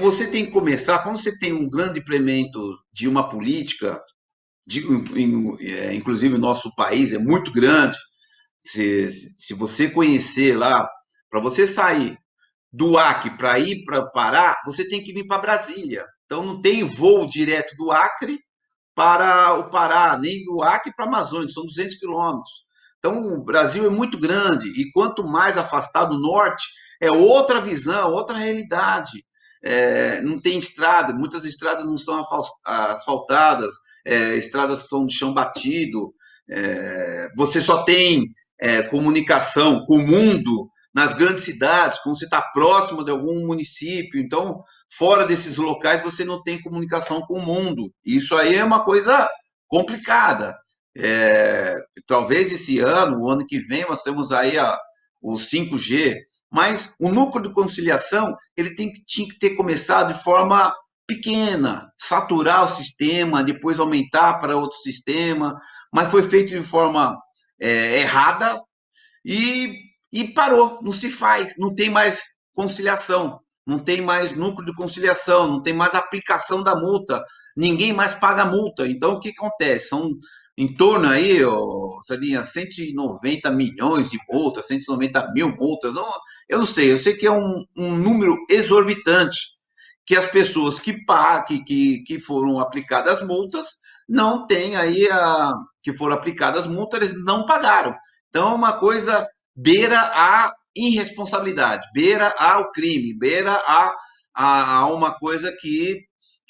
Você tem que começar, quando você tem um grande implemento de uma política, digo, é, inclusive o nosso país é muito grande, se, se você conhecer lá, para você sair do Acre para ir para Pará, você tem que vir para Brasília. Então não tem voo direto do Acre para o Pará, nem do Acre para a Amazônia, são 200 quilômetros. Então o Brasil é muito grande e quanto mais afastado do norte, é outra visão, outra realidade. É, não tem estrada, muitas estradas não são asfaltadas, é, estradas são de chão batido, é, você só tem é, comunicação com o mundo nas grandes cidades, quando você está próximo de algum município. Então, fora desses locais, você não tem comunicação com o mundo. Isso aí é uma coisa complicada. É, talvez esse ano, o ano que vem, nós temos aí a, o 5G, mas o núcleo de conciliação ele tem, tinha que ter começado de forma pequena, saturar o sistema, depois aumentar para outro sistema, mas foi feito de forma é, errada e e parou, não se faz, não tem mais conciliação, não tem mais núcleo de conciliação, não tem mais aplicação da multa, ninguém mais paga multa. Então, o que acontece? São em torno aí, oh, Sarinha, 190 milhões de multas, 190 mil multas, eu não sei, eu sei que é um, um número exorbitante, que as pessoas que, que, que foram aplicadas multas não têm aí, a, que foram aplicadas multas, eles não pagaram. Então, é uma coisa beira a irresponsabilidade, beira ao crime, beira a, a, a uma coisa que,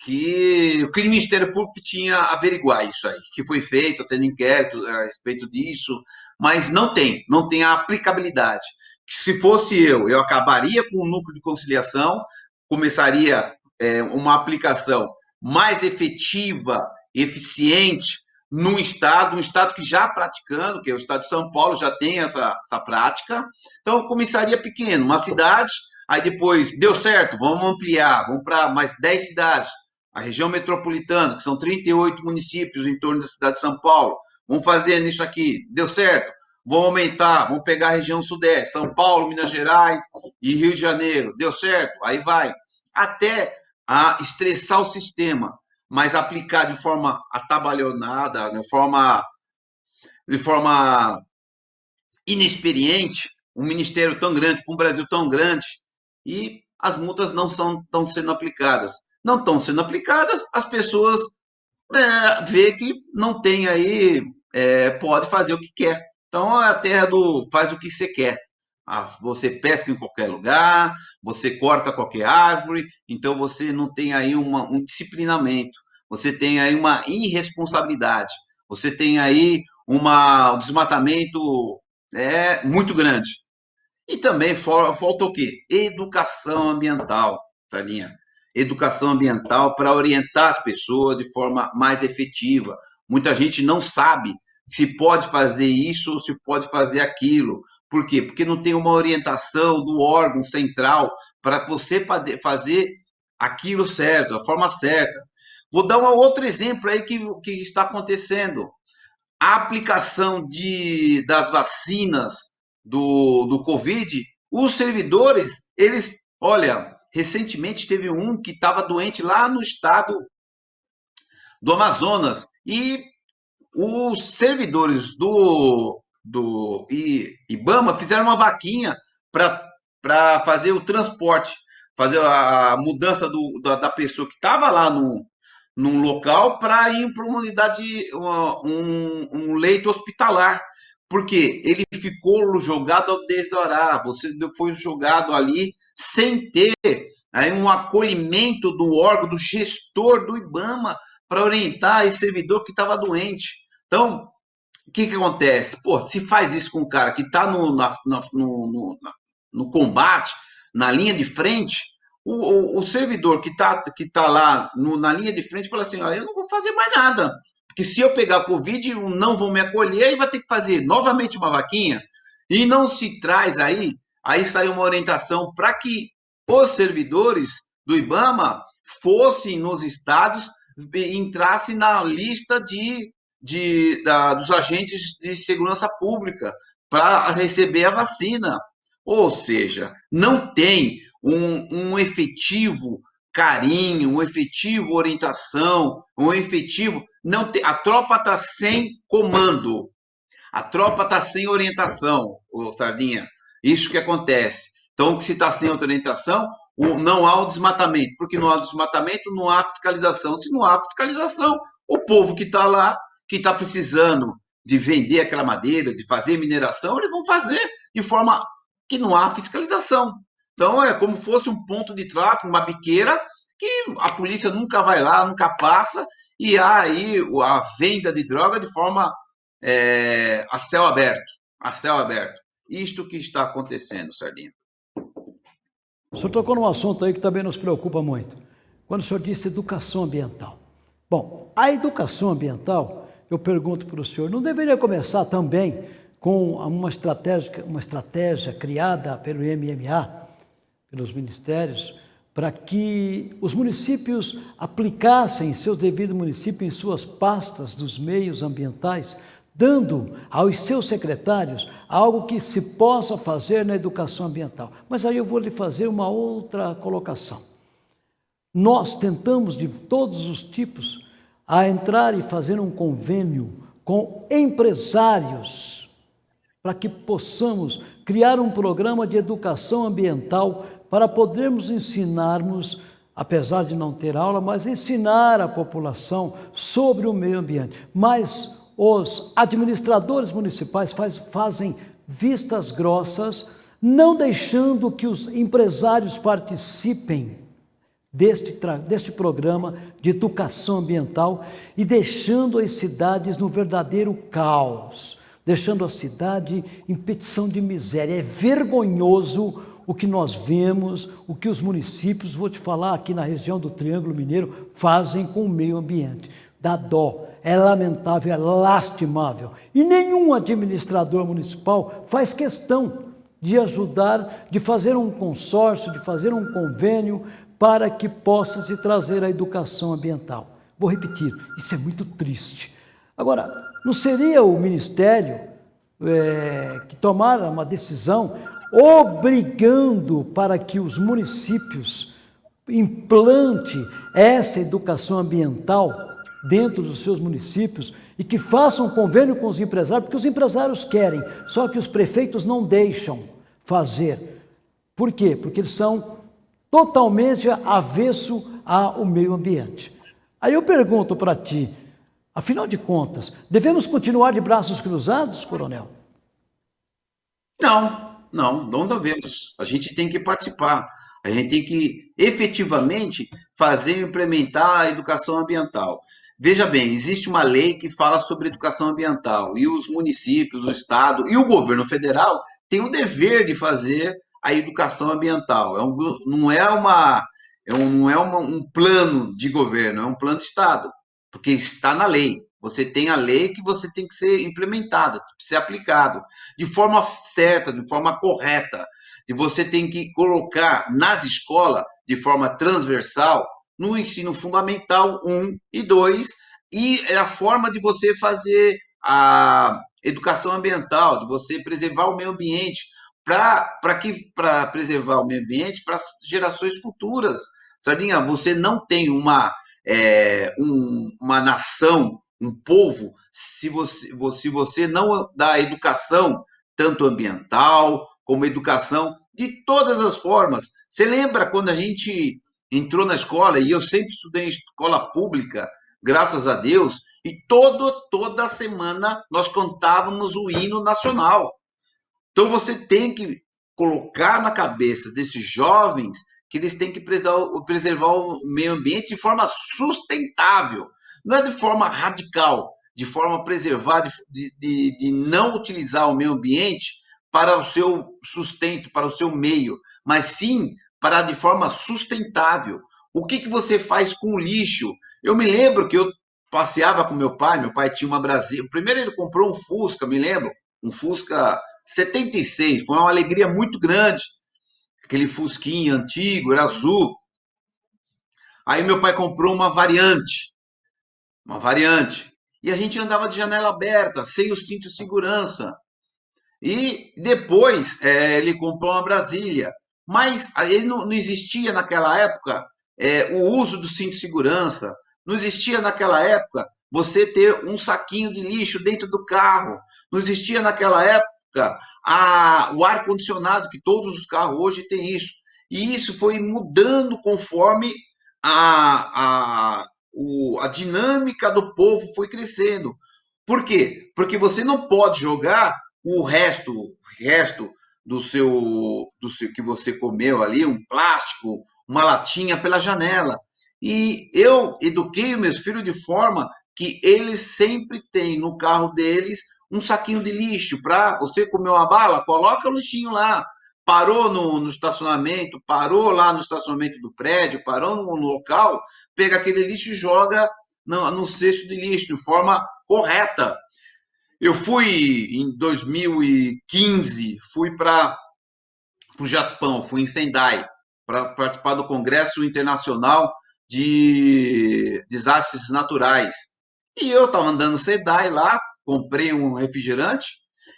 que o Ministério Público tinha averiguar isso aí, que foi feito, tendo inquérito a respeito disso, mas não tem, não tem a aplicabilidade. Se fosse eu, eu acabaria com o núcleo de conciliação, começaria é, uma aplicação mais efetiva, eficiente, num estado, um estado que já praticando, que é o estado de São Paulo, já tem essa, essa prática. Então, começaria pequeno, uma cidade, aí depois deu certo, vamos ampliar, vamos para mais 10 cidades. A região metropolitana, que são 38 municípios em torno da cidade de São Paulo, vamos fazer nisso aqui, deu certo, vamos aumentar, vamos pegar a região sudeste, São Paulo, Minas Gerais e Rio de Janeiro, deu certo, aí vai, até a estressar o sistema mas aplicar de forma atabalhonada, de forma, de forma inexperiente, um ministério tão grande, um Brasil tão grande, e as multas não são, estão sendo aplicadas. Não estão sendo aplicadas, as pessoas é, vê que não tem aí, é, pode fazer o que quer. Então, a terra do faz o que você quer. Ah, você pesca em qualquer lugar, você corta qualquer árvore, então você não tem aí uma, um disciplinamento, você tem aí uma irresponsabilidade, você tem aí uma, um desmatamento é, muito grande. E também falta o quê? Educação ambiental, Salinha. Educação ambiental para orientar as pessoas de forma mais efetiva. Muita gente não sabe se pode fazer isso ou se pode fazer aquilo. Por quê? Porque não tem uma orientação do órgão central para você fazer aquilo certo, a forma certa. Vou dar um outro exemplo aí que, que está acontecendo. A aplicação de, das vacinas do, do Covid, os servidores, eles, olha, recentemente teve um que estava doente lá no estado do Amazonas e os servidores do, do IBAMA fizeram uma vaquinha para fazer o transporte, fazer a mudança do, da, da pessoa que estava lá no, num local para ir para uma unidade, um, um leito hospitalar. Porque ele ficou jogado ao desdorar, você foi jogado ali sem ter aí um acolhimento do órgão, do gestor do IBAMA, para orientar esse servidor que estava doente. Então, o que, que acontece? Pô, se faz isso com um cara que está no, no, no, no combate, na linha de frente, o, o, o servidor que está que tá lá no, na linha de frente fala assim: olha, eu não vou fazer mais nada. Porque se eu pegar Covid, não vão me acolher e vai ter que fazer novamente uma vaquinha. E não se traz aí, aí sai uma orientação para que os servidores do IBAMA fossem nos estados, entrassem na lista de, de, da, dos agentes de segurança pública para receber a vacina. Ou seja, não tem um, um efetivo carinho, um efetivo orientação, um efetivo. Não tem, a tropa está sem comando, a tropa está sem orientação, o Sardinha. Isso que acontece. Então, se está sem orientação, não há o desmatamento, porque não há desmatamento, não há fiscalização. Se não há fiscalização, o povo que está lá, que está precisando de vender aquela madeira, de fazer mineração, eles vão fazer de forma que não há fiscalização. Então é como fosse um ponto de tráfego, uma biqueira, que a polícia nunca vai lá, nunca passa, e há aí a venda de droga de forma é, a céu aberto, a céu aberto. Isto que está acontecendo, Sardinha. O senhor tocou num assunto aí que também nos preocupa muito. Quando o senhor disse educação ambiental. Bom, a educação ambiental, eu pergunto para o senhor, não deveria começar também com uma estratégia, uma estratégia criada pelo MMA, pelos ministérios, para que os municípios aplicassem seus devidos municípios em suas pastas dos meios ambientais, dando aos seus secretários algo que se possa fazer na educação ambiental. Mas aí eu vou lhe fazer uma outra colocação. Nós tentamos de todos os tipos a entrar e fazer um convênio com empresários para que possamos criar um programa de educação ambiental para podermos ensinarmos, apesar de não ter aula, mas ensinar a população sobre o meio ambiente. Mas os administradores municipais faz, fazem vistas grossas, não deixando que os empresários participem deste, deste programa de educação ambiental e deixando as cidades no verdadeiro caos, deixando a cidade em petição de miséria. É vergonhoso o que nós vemos, o que os municípios, vou te falar aqui na região do Triângulo Mineiro, fazem com o meio ambiente. Dá dó, é lamentável, é lastimável. E nenhum administrador municipal faz questão de ajudar, de fazer um consórcio, de fazer um convênio para que possa se trazer a educação ambiental. Vou repetir, isso é muito triste. Agora, não seria o Ministério é, que tomara uma decisão obrigando para que os municípios implante essa educação ambiental dentro dos seus municípios e que façam convênio com os empresários, porque os empresários querem, só que os prefeitos não deixam fazer. Por quê? Porque eles são totalmente avesso ao meio ambiente. Aí eu pergunto para ti, afinal de contas, devemos continuar de braços cruzados, coronel? Não, não, não devemos. A gente tem que participar. A gente tem que efetivamente fazer e implementar a educação ambiental. Veja bem, existe uma lei que fala sobre educação ambiental e os municípios, o Estado e o governo federal têm o dever de fazer a educação ambiental. É um, não é, uma, é um, não é uma, um plano de governo, é um plano de Estado, porque está na lei. Você tem a lei que você tem que ser implementada, ser aplicado de forma certa, de forma correta. E você tem que colocar nas escolas de forma transversal, no ensino fundamental 1 e 2, e é a forma de você fazer a educação ambiental, de você preservar o meio ambiente, para que para preservar o meio ambiente para as gerações futuras. Sardinha, você não tem uma, é, um, uma nação um povo se você, se você não dá educação, tanto ambiental como educação de todas as formas. Você lembra quando a gente entrou na escola, e eu sempre estudei em escola pública, graças a Deus, e todo, toda semana nós contávamos o hino nacional. Então você tem que colocar na cabeça desses jovens que eles têm que preservar o meio ambiente de forma sustentável não é de forma radical, de forma a preservar, de, de, de não utilizar o meio ambiente para o seu sustento, para o seu meio, mas sim para de forma sustentável. O que, que você faz com o lixo? Eu me lembro que eu passeava com meu pai, meu pai tinha uma Brasil. Primeiro ele comprou um Fusca, me lembro, um Fusca 76, foi uma alegria muito grande. Aquele Fusquinha antigo, era azul. Aí meu pai comprou uma variante uma variante. e a gente andava de janela aberta, sem o cinto de segurança. E depois é, ele comprou uma Brasília, mas ele não, não existia naquela época é, o uso do cinto de segurança, não existia naquela época você ter um saquinho de lixo dentro do carro, não existia naquela época a, o ar-condicionado, que todos os carros hoje têm isso. E isso foi mudando conforme a, a, o, a dinâmica do povo foi crescendo. Por quê? Porque você não pode jogar o resto, o resto do seu, do seu que você comeu ali, um plástico, uma latinha pela janela. E eu eduquei meus filhos de forma que eles sempre têm no carro deles um saquinho de lixo para você comer uma bala, coloca o lixinho lá. Parou no, no, estacionamento, parou lá no estacionamento do prédio, parou no, no local, pega aquele lixo e joga no, no cesto de lixo de forma correta. Eu fui em 2015, fui para o Japão, fui em Sendai, para participar do Congresso Internacional de Desastres Naturais. E eu estava andando Sendai lá, comprei um refrigerante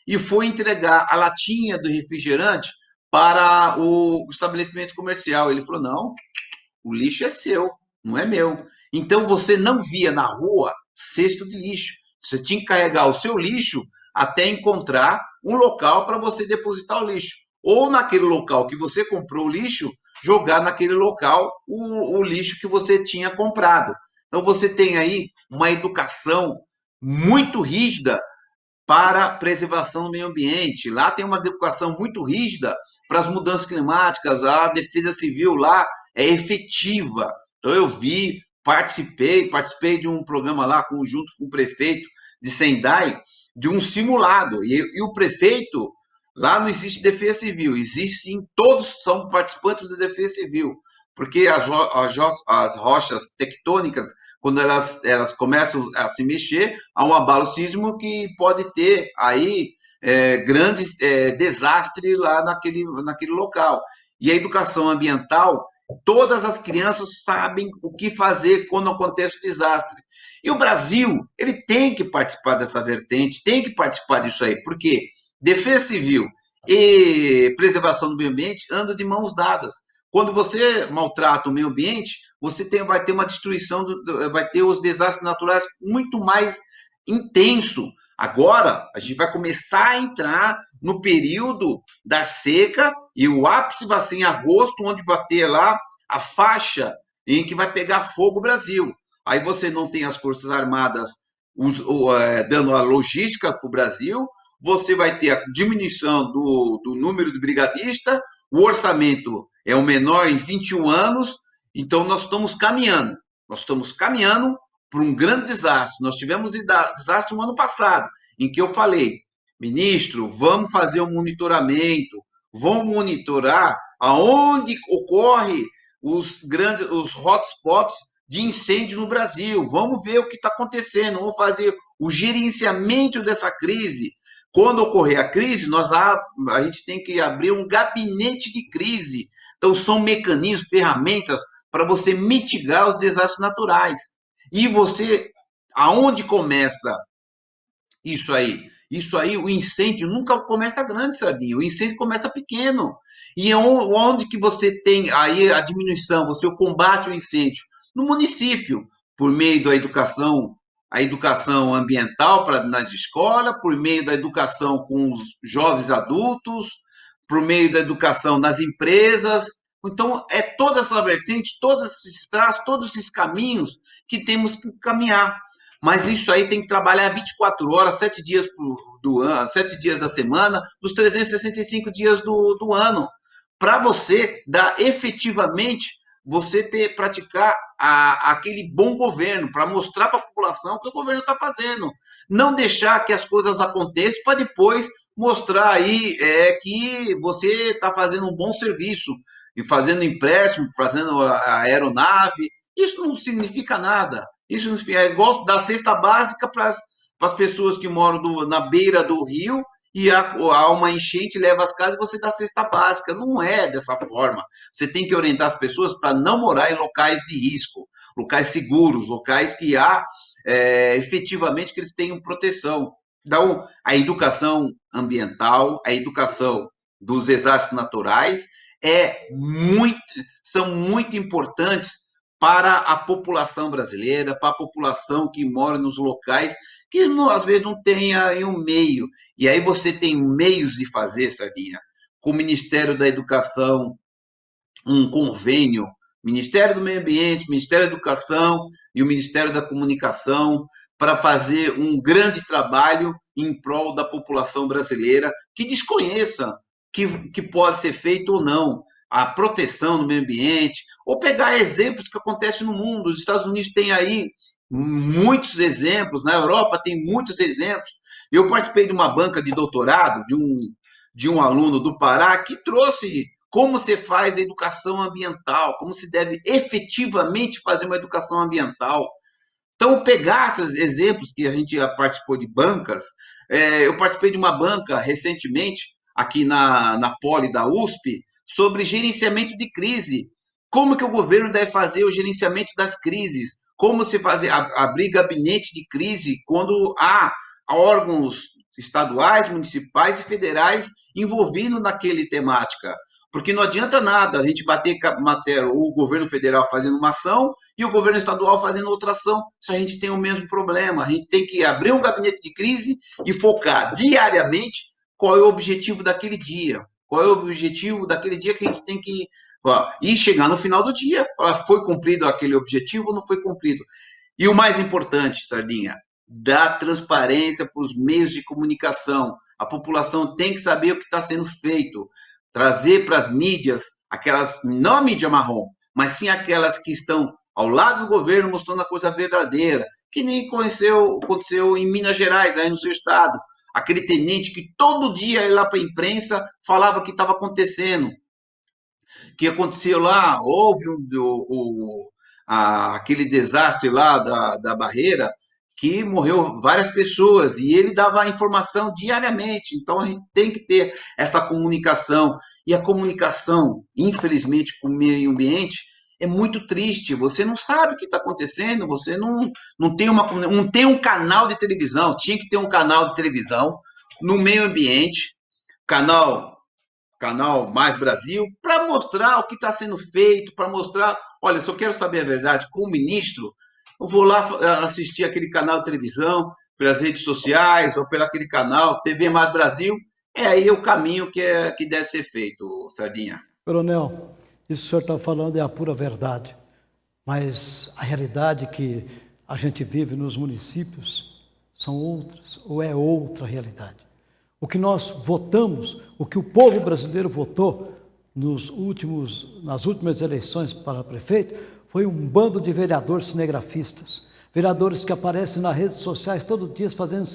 e fui entregar a latinha do refrigerante para o estabelecimento comercial. Ele falou: não, o lixo é seu, não é meu. Então você não via na rua cesto de lixo. Você tinha que carregar o seu lixo até encontrar um local para você depositar o lixo. Ou naquele local que você comprou o lixo, jogar naquele local o, o lixo que você tinha comprado. Então você tem aí uma educação muito rígida para preservação do meio ambiente. Lá tem uma educação muito rígida para as mudanças climáticas, a defesa civil lá é efetiva. Então eu vi, participei, participei de um programa lá conjunto com o prefeito de Sendai, de um simulado. E, e o prefeito, lá não existe defesa civil, existe sim, todos são participantes da defesa civil porque as, as, as, rochas tectônicas, quando elas, elas começam a se mexer, há um abalo sísmico que pode ter aí é, grandes é, desastres lá naquele, naquele local. E a educação ambiental, todas as crianças sabem o que fazer quando acontece o desastre. E o Brasil, ele tem que participar dessa vertente, tem que participar disso aí, porque defesa civil e preservação do meio ambiente andam de mãos dadas. Quando você maltrata o meio ambiente, você tem, vai ter uma destruição, do, vai ter os desastres naturais muito mais intenso. Agora, a gente vai começar a entrar no período da seca e o ápice vai ser em agosto, onde vai ter lá a faixa em que vai pegar fogo o Brasil. Aí você não tem as Forças Armadas é, dando a logística para o Brasil, você vai ter a diminuição do, do número de brigadista, o orçamento é o menor em 21 anos, então nós estamos caminhando. Nós estamos caminhando para um grande desastre. Nós tivemos desastre no ano passado, em que eu falei, ministro, vamos fazer um monitoramento, vamos monitorar aonde ocorre os grandes, os hotspots de incêndio no Brasil. Vamos ver o que está acontecendo, vamos fazer o gerenciamento dessa crise. Quando ocorrer a crise, nós a, a gente tem que abrir um gabinete de crise então, são mecanismos, ferramentas para você mitigar os desastres naturais. E você, aonde começa isso aí? Isso aí, o incêndio nunca começa grande, Sardinha. O incêndio começa pequeno. E onde que você tem aí a diminuição, você combate o incêndio? No município, por meio da educação, a educação ambiental para nas escolas, por meio da educação com os jovens adultos, por meio da educação nas empresas. Então, é toda essa vertente, todos esses traços, todos esses caminhos que temos que caminhar. Mas isso aí tem que trabalhar 24 horas, 7 dias do ano, 7 dias da semana, dos 365 dias do, do ano, para você dar efetivamente, você ter, praticar a, aquele bom governo, para mostrar para a população o que o governo está fazendo. Não deixar que as coisas aconteçam para depois mostrar aí é, que você está fazendo um bom serviço, e fazendo empréstimo, fazendo a aeronave. Isso não significa nada. Isso não significa, é igual da cesta básica para as pessoas que moram do, na beira do rio e há, uma enchente leva as casas e você dá cesta básica. Não é dessa forma. Você tem que orientar as pessoas para não morar em locais de risco, locais seguros, locais que há é, efetivamente que eles tenham proteção. Então, a educação ambiental, a educação dos desastres naturais é muito, são muito importantes para a população brasileira, para a população que mora nos locais que às vezes não tem aí um meio. E aí você tem meios de fazer, Sardinha, com o Ministério da Educação, um convênio, Ministério do Meio Ambiente, Ministério da Educação e o Ministério da Comunicação, para fazer um grande trabalho em prol da população brasileira que desconheça que, que pode ser feito ou não a proteção do meio ambiente, ou pegar exemplos que acontecem no mundo. Os Estados Unidos têm aí muitos exemplos, na Europa tem muitos exemplos. Eu participei de uma banca de doutorado de um, de um aluno do Pará que trouxe como se faz a educação ambiental, como se deve efetivamente fazer uma educação ambiental. Então, pegar esses exemplos que a gente participou de bancas, é, eu participei de uma banca recentemente, aqui na, na Poli da USP, sobre gerenciamento de crise. Como que o governo deve fazer o gerenciamento das crises? Como se fazer abrir gabinete de crise quando há órgãos estaduais, municipais e federais envolvidos naquele temática? Porque não adianta nada a gente bater matéria, o governo federal fazendo uma ação e o governo estadual fazendo outra ação, se a gente tem o mesmo problema. A gente tem que abrir um gabinete de crise e focar diariamente qual é o objetivo daquele dia. Qual é o objetivo daquele dia que a gente tem que e chegar no final do dia, foi cumprido aquele objetivo ou não foi cumprido. E o mais importante, Sardinha, dar transparência para os meios de comunicação. A população tem que saber o que está sendo feito, trazer para as mídias, aquelas, não a mídia marrom, mas sim aquelas que estão ao lado do governo mostrando a coisa verdadeira, que nem aconteceu, aconteceu em Minas Gerais, aí no seu estado aquele tenente que todo dia ia lá para a imprensa falava que estava acontecendo. Que aconteceu lá, houve um, o, o, a, aquele desastre lá da, da barreira, que morreu várias pessoas e ele dava a informação diariamente. Então a gente tem que ter essa comunicação. E a comunicação, infelizmente, com o meio ambiente é muito triste. Você não sabe o que está acontecendo, você não, não, tem uma, não tem um canal de televisão. Tinha que ter um canal de televisão no meio ambiente, canal canal Mais Brasil, para mostrar o que está sendo feito, para mostrar, olha, se eu quero saber a verdade com o ministro, eu vou lá assistir aquele canal de televisão, pelas redes sociais, ou pelo aquele canal TV Mais Brasil, é aí o caminho que, é, que deve ser feito, Sardinha. Coronel, isso que o senhor está falando é a pura verdade, mas a realidade que a gente vive nos municípios são outras, ou é outra realidade. O que nós votamos, o que o povo brasileiro votou nos últimos, nas últimas eleições para prefeito, foi um bando de vereadores cinegrafistas, vereadores que aparecem nas redes sociais todo dia fazendo,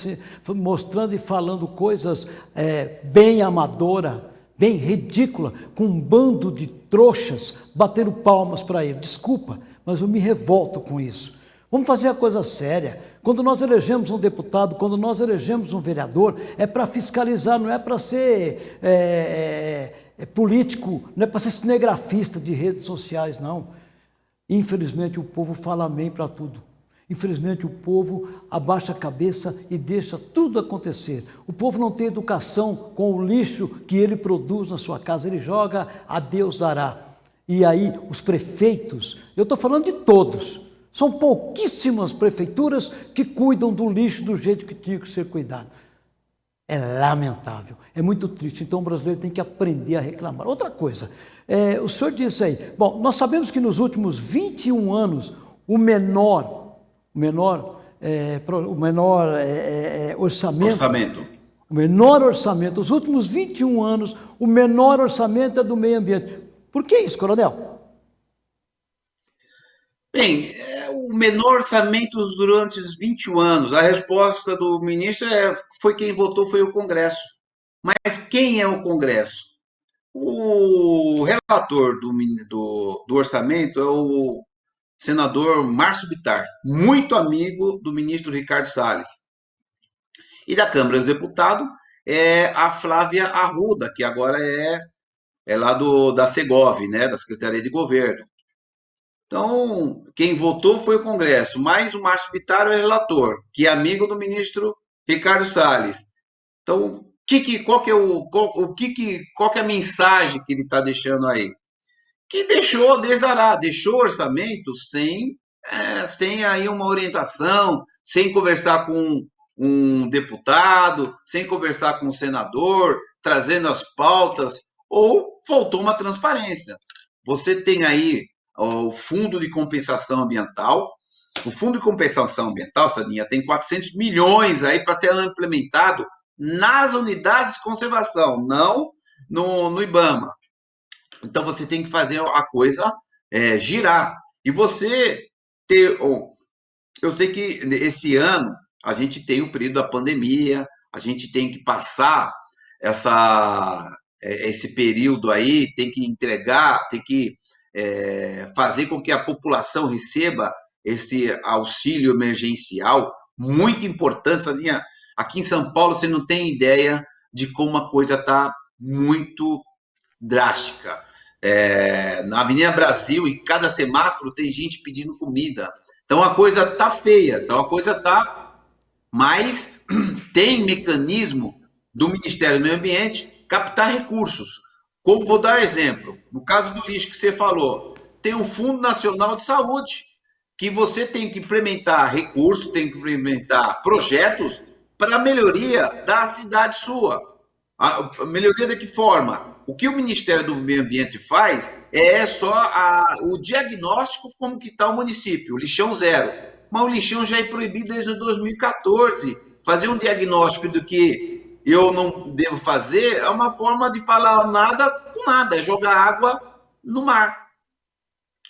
mostrando e falando coisas é, bem amadora, bem ridícula, com um bando de trouxas batendo palmas para ele. Desculpa, mas eu me revolto com isso. Vamos fazer a coisa séria. Quando nós elegemos um deputado, quando nós elegemos um vereador, é para fiscalizar, não é para ser é, é, é, político, não é para ser cinegrafista de redes sociais, não. Infelizmente o povo fala amém para tudo. Infelizmente, o povo abaixa a cabeça e deixa tudo acontecer. O povo não tem educação com o lixo que ele produz na sua casa, ele joga, a Deus dará. E aí, os prefeitos, eu estou falando de todos, são pouquíssimas prefeituras que cuidam do lixo do jeito que tinha que ser cuidado. É lamentável, é muito triste. Então o brasileiro tem que aprender a reclamar. Outra coisa, é, o senhor disse aí, bom, nós sabemos que nos últimos 21 anos, o menor o menor, é, o menor é, é, é, orçamento, orçamento. O menor orçamento, os últimos 21 anos, o menor orçamento é do meio ambiente. Por que isso, coronel? Bem, é o menor orçamento durante os 21 anos. A resposta do ministro é, foi quem votou foi o Congresso. Mas quem é o Congresso? O relator do, do, do orçamento é o senador Márcio Bitar, muito amigo do ministro Ricardo Salles. E da Câmara dos Deputados é a Flávia Arruda, que agora é, é lá do, da Segov, né, da Secretaria de Governo. Então, quem votou foi o Congresso, mas o Márcio Bittar é relator, que é amigo do ministro Ricardo Salles. Então, que, que, qual que é o, qual, o que, que, qual que é a mensagem que ele está deixando aí? Que deixou desdará, deixou orçamento sem, é, sem aí uma orientação, sem conversar com um deputado, sem conversar com um senador, trazendo as pautas, ou faltou uma transparência. Você tem aí o Fundo de Compensação Ambiental. O Fundo de Compensação Ambiental, Sadinha, tem 400 milhões aí para ser implementado nas unidades de conservação, não no, no IBAMA. Então você tem que fazer a coisa é, girar. E você ter. Eu sei que esse ano a gente tem o período da pandemia, a gente tem que passar essa, é, esse período aí, tem que entregar, tem que é, fazer com que a população receba esse auxílio emergencial, muito importante, Salinha. Aqui em São Paulo, você não tem ideia de como a coisa está muito drástica. É, na Avenida Brasil, em cada semáforo, tem gente pedindo comida. Então a coisa tá feia, então a coisa tá. Mas tem mecanismo do Ministério do Meio Ambiente captar recursos. Como vou dar exemplo, no caso do lixo que você falou, tem o Fundo Nacional de Saúde, que você tem que implementar recursos, tem que implementar projetos para melhoria da cidade sua. A melhoria de que forma? O que o Ministério do Meio Ambiente faz é só a, o diagnóstico como que está o município, lixão zero. Mas o lixão já é proibido desde 2014. Fazer um diagnóstico do que eu não devo fazer é uma forma de falar nada com nada, é jogar água no mar.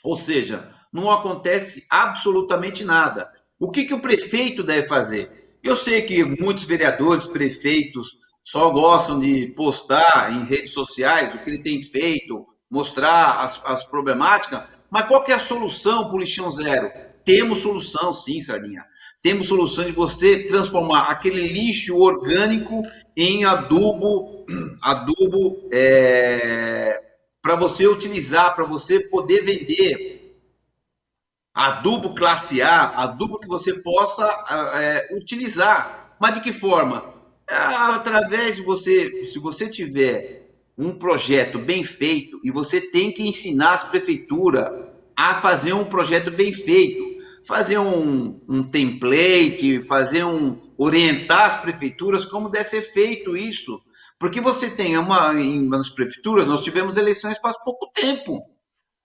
Ou seja, não acontece absolutamente nada. O que, que o prefeito deve fazer? Eu sei que muitos vereadores, prefeitos, só gostam de postar em redes sociais o que ele tem feito, mostrar as, as problemáticas, mas qual que é a solução para o lixão zero? Temos solução, sim, Sardinha. Temos solução de você transformar aquele lixo orgânico em adubo, adubo é, para você utilizar, para você poder vender adubo classe A, adubo que você possa é, utilizar. Mas de que forma? É, através de você, se você tiver um projeto bem feito e você tem que ensinar as prefeituras a fazer um projeto bem feito, fazer um, um template, fazer um orientar as prefeituras como deve ser feito isso, porque você tem uma em nas prefeituras nós tivemos eleições faz pouco tempo.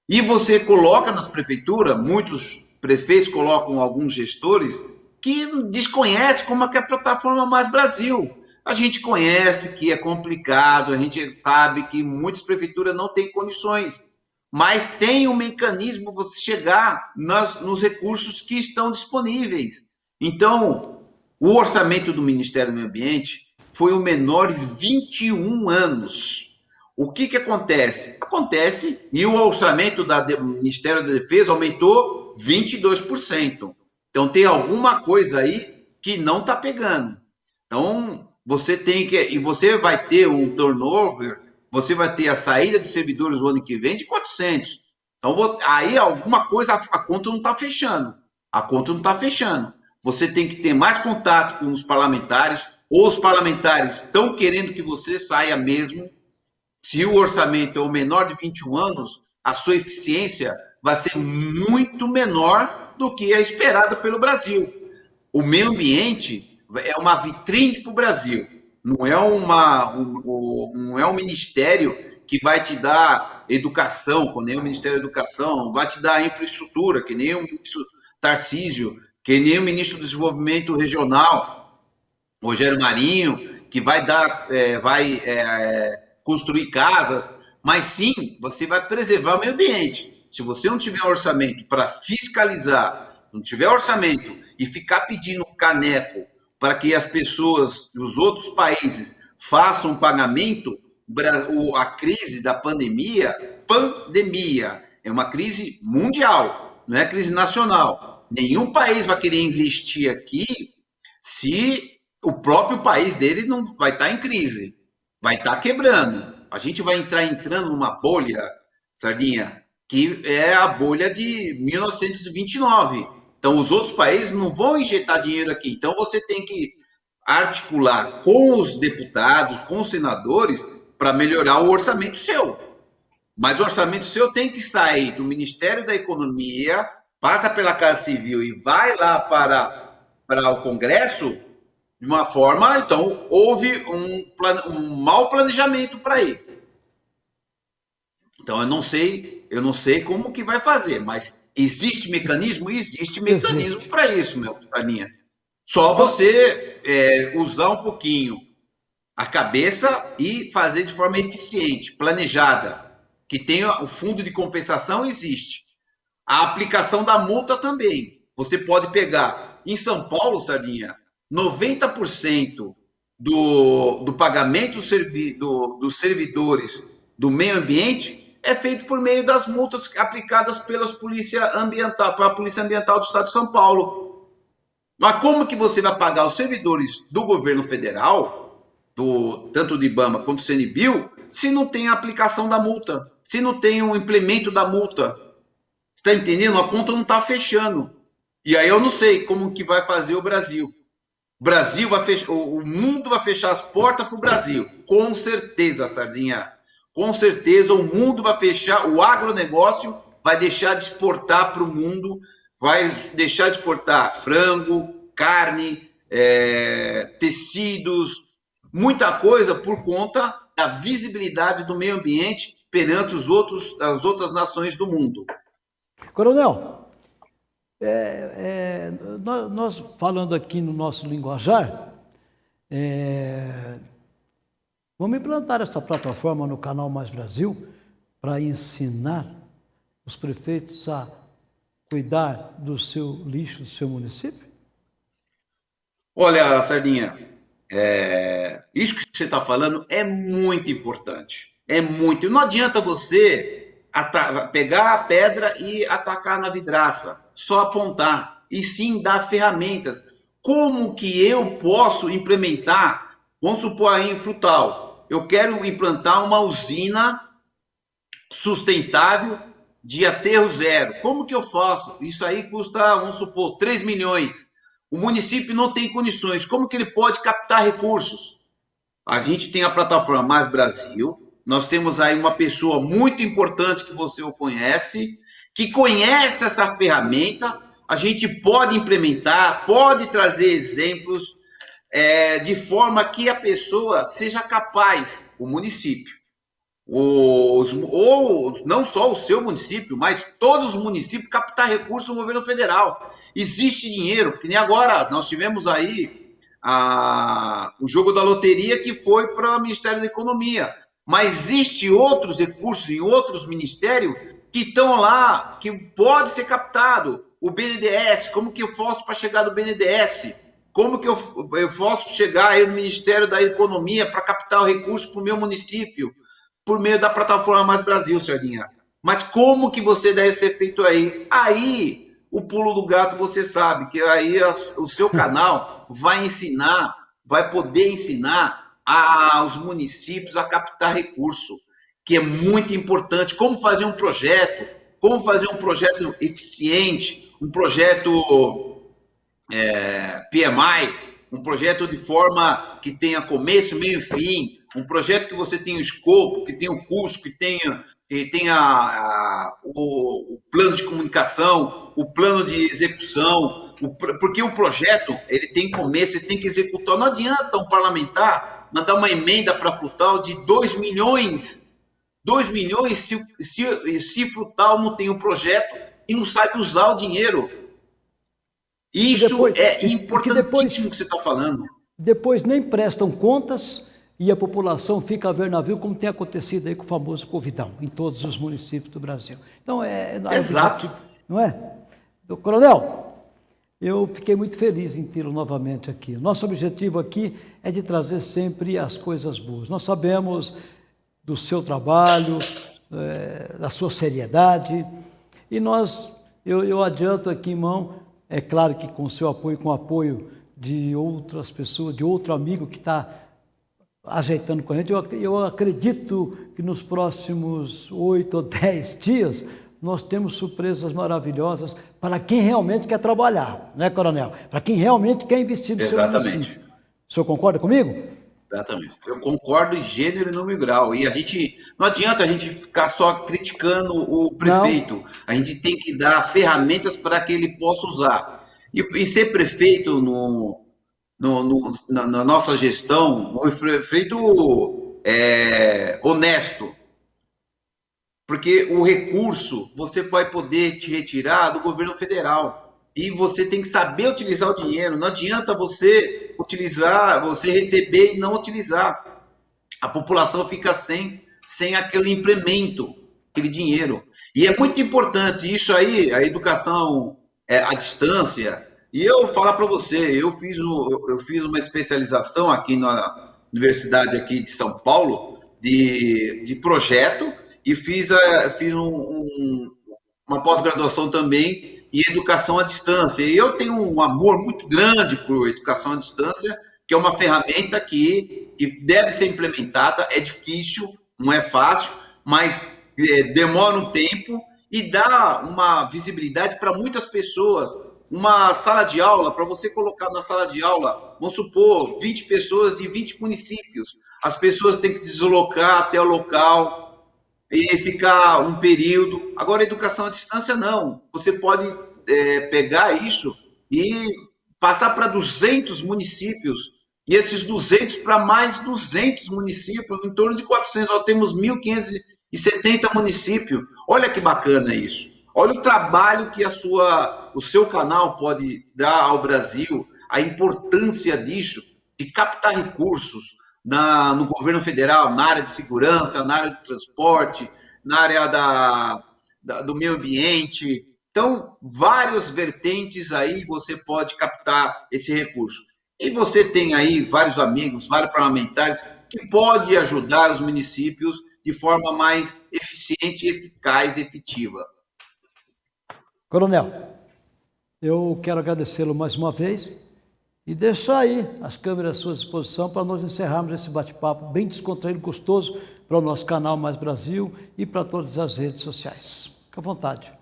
E você coloca nas prefeituras, muitos prefeitos colocam alguns gestores que desconhecem como é que é a plataforma Mais Brasil. A gente conhece que é complicado, a gente sabe que muitas prefeituras não têm condições, mas tem um mecanismo você chegar nas, nos recursos que estão disponíveis. Então, o orçamento do Ministério do Meio Ambiente foi o menor em 21 anos. O que, que acontece? Acontece e o orçamento do Ministério da Defesa aumentou 22%. Então tem alguma coisa aí que não está pegando. Então você tem que. E você vai ter um turnover, você vai ter a saída de servidores o ano que vem de 400. Então aí alguma coisa, a conta não está fechando. A conta não está fechando. Você tem que ter mais contato com os parlamentares, ou os parlamentares estão querendo que você saia mesmo se o orçamento é o menor de 21 anos, a sua eficiência vai ser muito menor do que a esperada pelo Brasil. O meio ambiente é uma vitrine para o Brasil, não é, uma, um, não é um ministério que vai te dar educação, que nem o Ministério da Educação, vai te dar infraestrutura, que nem o ministro Tarcísio, que nem o ministro do Desenvolvimento Regional, Rogério Marinho, que vai dar, é, vai é, construir casas, mas sim você vai preservar o meio ambiente. Se você não tiver orçamento para fiscalizar, não tiver orçamento e ficar pedindo caneco para que as pessoas os outros países façam pagamento, a crise da pandemia, pandemia, é uma crise mundial, não é crise nacional. Nenhum país vai querer investir aqui se o próprio país dele não vai estar em crise vai estar tá quebrando. A gente vai entrar entrando numa bolha, Sardinha, que é a bolha de 1929. Então, os outros países não vão injetar dinheiro aqui. Então, você tem que articular com os deputados, com os senadores, para melhorar o orçamento seu. Mas o orçamento seu tem que sair do Ministério da Economia, passa pela Casa Civil e vai lá para, para o Congresso de uma forma. Então, houve um, um mau planejamento para ir. Então, eu não sei, eu não sei como que vai fazer, mas existe mecanismo? Existe mecanismo para isso, meu carinha. Só você é, usar um pouquinho a cabeça e fazer de forma eficiente, planejada que tenha o fundo de compensação existe. A aplicação da multa também. Você pode pegar em São Paulo, Sardinha, 90% do, do pagamento servi, do, dos servidores do meio ambiente é feito por meio das multas aplicadas pelas polícia ambiental, pela Polícia Ambiental do Estado de São Paulo. Mas como que você vai pagar os servidores do governo federal, do, tanto do IBAMA quanto do CNBio, se não tem a aplicação da multa? se não tem um implemento da multa. Está entendendo? A conta não está fechando. E aí eu não sei como que vai fazer o Brasil. O Brasil vai fechar, o mundo vai fechar as portas para o Brasil. Com certeza, Sardinha. Com certeza o mundo vai fechar, o agronegócio vai deixar de exportar para o mundo, vai deixar de exportar frango, carne, é, tecidos, muita coisa por conta da visibilidade do meio ambiente perante os outros, as outras nações do mundo. Coronel, é, é, nós, nós, falando aqui no nosso linguajar, é, vamos implantar essa plataforma no canal Mais Brasil para ensinar os prefeitos a cuidar do seu lixo, do seu município? Olha, Sardinha, é, isso que você está falando é muito importante. É muito. Não adianta você pegar a pedra e atacar na vidraça, só apontar, e sim dar ferramentas. Como que eu posso implementar? Vamos supor aí em Frutal, eu quero implantar uma usina sustentável de aterro zero. Como que eu faço? Isso aí custa, vamos supor, 3 milhões. O município não tem condições. Como que ele pode captar recursos? A gente tem a plataforma Mais Brasil, nós temos aí uma pessoa muito importante que você o conhece, que conhece essa ferramenta, a gente pode implementar, pode trazer exemplos é, de forma que a pessoa seja capaz, o município, os, ou não só o seu município, mas todos os municípios captar recursos no governo federal. Existe dinheiro, que nem agora nós tivemos aí a, o jogo da loteria que foi para o Ministério da Economia mas existe outros recursos em outros ministérios que estão lá, que pode ser captado. O BNDES, como que eu faço para chegar no BNDES? Como que eu, eu posso chegar aí no Ministério da Economia para captar o recurso para o meu município? Por meio da plataforma Mais Brasil, Sardinha. Mas como que você deve ser feito aí? Aí, o pulo do gato, você sabe que aí o seu canal vai ensinar, vai poder ensinar aos municípios a captar recurso, que é muito importante. Como fazer um projeto, como fazer um projeto eficiente, um projeto é, PMI, um projeto de forma que tenha começo, meio e fim, um projeto que você tenha o escopo, que tenha o custo, que tenha, que tenha a, o, o, plano de comunicação, o plano de execução, o, porque o projeto ele tem começo, ele tem que executar. Não adianta um parlamentar mandar uma emenda para Frutal de 2 milhões. 2 milhões se, se, se Frutal não tem o um projeto e não sabe usar o dinheiro. Isso depois, é importantíssimo depois, que você está falando. Depois nem prestam contas e a população fica a ver navio, como tem acontecido aí com o famoso Covidão, em todos os municípios do Brasil. Então, é... é Exato. Não é? Coronel, eu fiquei muito feliz em tê-lo novamente aqui. Nosso objetivo aqui é de trazer sempre as coisas boas. Nós sabemos do seu trabalho, é, da sua seriedade, e nós, eu, eu adianto aqui, irmão, é claro que com o seu apoio, com o apoio de outras pessoas, de outro amigo que está ajeitando com a gente, eu, eu acredito que nos próximos oito ou dez dias nós temos surpresas maravilhosas para quem realmente quer trabalhar, né, Coronel? Para quem realmente quer investir no Exatamente. seu município. O senhor concorda comigo? Exatamente. Eu concordo em gênero e número grau. E a gente não adianta a gente ficar só criticando o prefeito. Não. A gente tem que dar ferramentas para que ele possa usar. E, e ser prefeito no, no, no na, na, nossa gestão, um prefeito é, honesto. Porque o recurso você vai poder te retirar do governo federal e você tem que saber utilizar o dinheiro. Não adianta você utilizar, você receber e não utilizar. A população fica sem, sem aquele implemento, aquele dinheiro. E é muito importante isso aí, a educação é, à distância. E eu falar para você, eu fiz, eu fiz uma especialização aqui na Universidade aqui de São Paulo de, de projeto e fiz, a, fiz um, um, uma pós-graduação também e educação à distância. E eu tenho um amor muito grande por educação à distância, que é uma ferramenta que, que deve ser implementada, é difícil, não é fácil, mas é, demora um tempo e dá uma visibilidade para muitas pessoas. Uma sala de aula, para você colocar na sala de aula, vamos supor, 20 pessoas de 20 municípios. As pessoas têm que deslocar até o local, e ficar um período. Agora, educação à distância, não. Você pode é, pegar isso e passar para 200 municípios, e esses 200 para mais 200 municípios, em torno de 400. Nós temos 1.570 municípios. Olha que bacana isso. Olha o trabalho que a sua, o seu canal pode dar ao Brasil, a importância disso, de captar recursos, na, no governo federal, na área de segurança, na área de transporte, na área da, da, do meio ambiente. Então, várias vertentes aí você pode captar esse recurso. E você tem aí vários amigos, vários parlamentares que podem ajudar os municípios de forma mais eficiente, eficaz e efetiva. Coronel, eu quero agradecê-lo mais uma vez e deixar aí as câmeras à sua disposição para nós encerrarmos esse bate-papo bem descontraído, gostoso para o nosso canal Mais Brasil e para todas as redes sociais. Fique à vontade.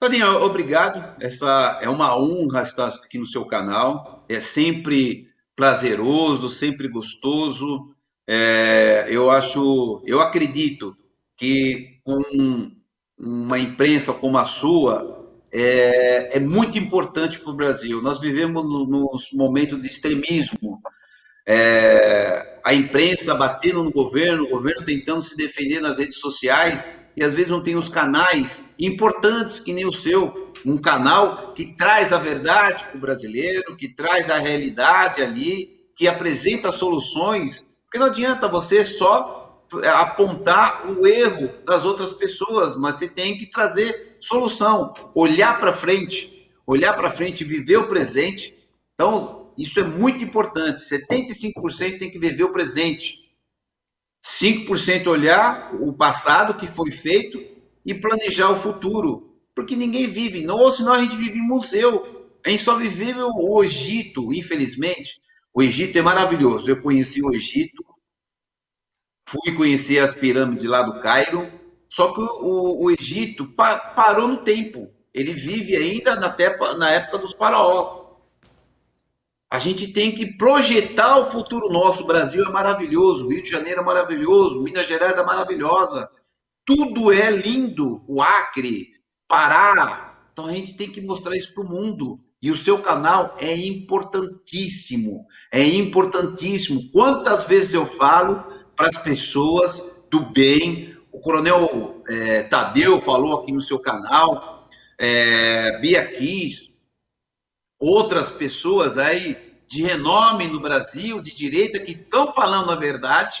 Claudinho, obrigado. Essa é uma honra estar aqui no seu canal. É sempre prazeroso, sempre gostoso. É, eu acho, eu acredito que com uma imprensa como a sua, é, é muito importante para o Brasil. Nós vivemos no, nos momentos de extremismo, é, a imprensa batendo no governo, o governo tentando se defender nas redes sociais, e às vezes não tem os canais importantes que nem o seu, um canal que traz a verdade para o brasileiro, que traz a realidade ali, que apresenta soluções, porque não adianta você só apontar o erro das outras pessoas, mas você tem que trazer solução, olhar para frente, olhar para frente, viver o presente. Então, isso é muito importante. 75% tem que viver o presente. 5% olhar o passado que foi feito e planejar o futuro. Porque ninguém vive, ou senão a gente vive em museu. A gente só vive o Egito, infelizmente. O Egito é maravilhoso. Eu conheci o Egito, fui conhecer as pirâmides lá do Cairo, só que o, o Egito pa, parou no tempo. Ele vive ainda na, tepa, na época dos faraós. A gente tem que projetar o futuro nosso. O Brasil é maravilhoso, o Rio de Janeiro é maravilhoso, Minas Gerais é maravilhosa. Tudo é lindo. O Acre, Pará. Então a gente tem que mostrar isso para o mundo. E o seu canal é importantíssimo. É importantíssimo. Quantas vezes eu falo para as pessoas do bem, o coronel é, Tadeu falou aqui no seu canal, é, Bia Kiss, outras pessoas aí de renome no Brasil, de direita, que estão falando a verdade,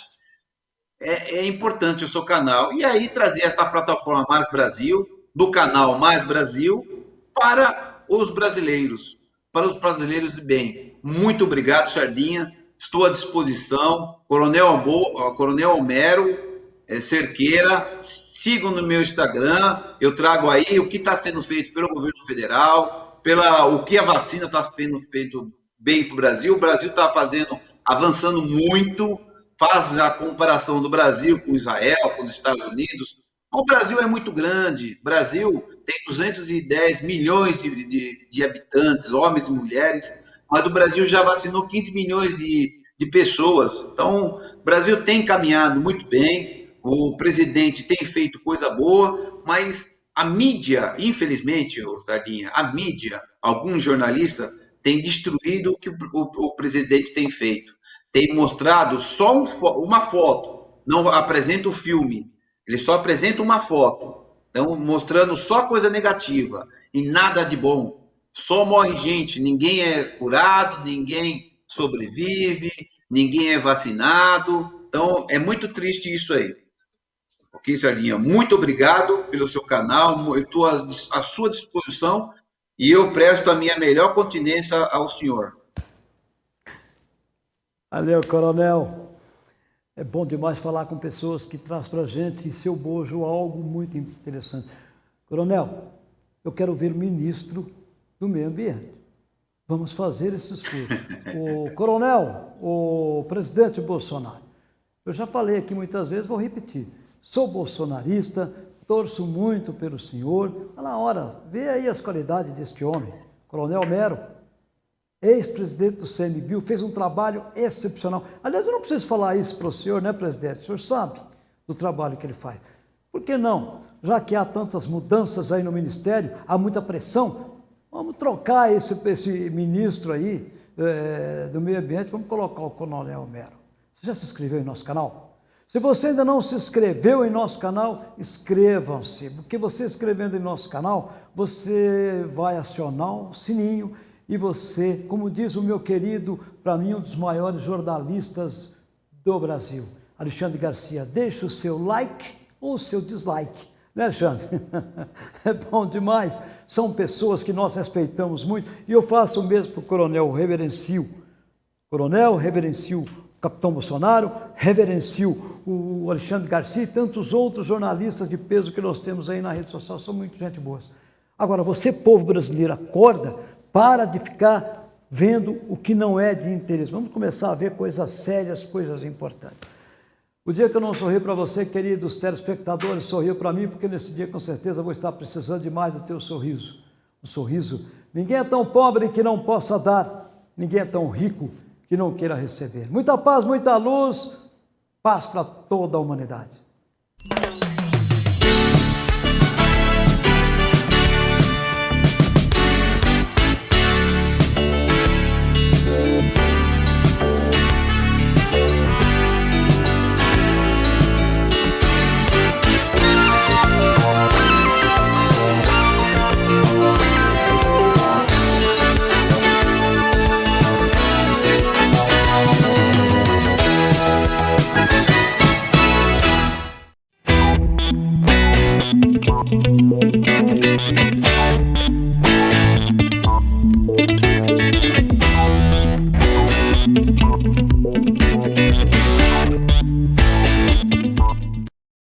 é, é, importante o seu canal. E aí trazer essa plataforma Mais Brasil, do canal Mais Brasil, para os brasileiros, para os brasileiros de bem. Muito obrigado, Sardinha. Estou à disposição. Coronel, Ambo, Coronel Homero, é, Cerqueira, sigam no meu Instagram, eu trago aí o que está sendo feito pelo governo federal, pela o que a vacina está sendo feito bem para o Brasil. O Brasil está fazendo, avançando muito, faz a comparação do Brasil com Israel, com os Estados Unidos, O Brasil é muito grande. O Brasil tem 210 milhões de, de, de, habitantes, homens e mulheres, mas o Brasil já vacinou 15 milhões de, de pessoas. Então, o Brasil tem caminhado muito bem, o presidente tem feito coisa boa, mas a mídia, infelizmente, Sardinha, a mídia, alguns jornalistas têm destruído o que o, o, o presidente tem feito. Tem mostrado só um, uma foto, não apresenta o filme ele só apresenta uma foto, então mostrando só coisa negativa e nada de bom. Só morre gente, ninguém é curado, ninguém sobrevive, ninguém é vacinado. Então é muito triste isso aí. Ok, Sardinha? Muito obrigado pelo seu canal, eu estou à sua disposição e eu presto a minha melhor continência ao senhor. Valeu, coronel. É bom demais falar com pessoas que trazem para a gente em seu bojo algo muito interessante. Coronel, eu quero ver o ministro do Meio Ambiente. Vamos fazer esse esforço. o coronel, o presidente Bolsonaro, eu já falei aqui muitas vezes, vou repetir. Sou bolsonarista, torço muito pelo senhor. Na hora, vê aí as qualidades deste homem. Coronel Mero, ex-presidente do CNBio, fez um trabalho excepcional. Aliás, eu não preciso falar isso para o senhor, né, presidente? O senhor sabe do trabalho que ele faz. Por que não? Já que há tantas mudanças aí no Ministério, há muita pressão, vamos trocar esse, esse ministro aí é, do meio ambiente, vamos colocar o Coronel Mero. Você já se inscreveu em nosso canal? Se você ainda não se inscreveu em nosso canal, inscrevam-se, porque você inscrevendo em nosso canal, você vai acionar o sininho e você, como diz o meu querido, para mim, um dos maiores jornalistas do Brasil, Alexandre Garcia, deixe o seu like ou o seu dislike. Né, Alexandre? É bom demais. São pessoas que nós respeitamos muito. E eu faço o mesmo para o coronel Reverencio. Coronel, reverencio capitão Bolsonaro, reverencio o Alexandre Garcia e tantos outros jornalistas de peso que nós temos aí na rede social. São muito gente boas. Agora, você, povo brasileiro, acorda, para de ficar vendo o que não é de interesse. Vamos começar a ver coisas sérias, coisas importantes. O dia que eu não sorri para você, queridos telespectadores, sorriu para mim, porque nesse dia com certeza vou estar precisando demais do teu sorriso. O sorriso. Ninguém é tão pobre que não possa dar, ninguém é tão rico que não queira receber. Muita paz, muita luz, paz para toda a humanidade.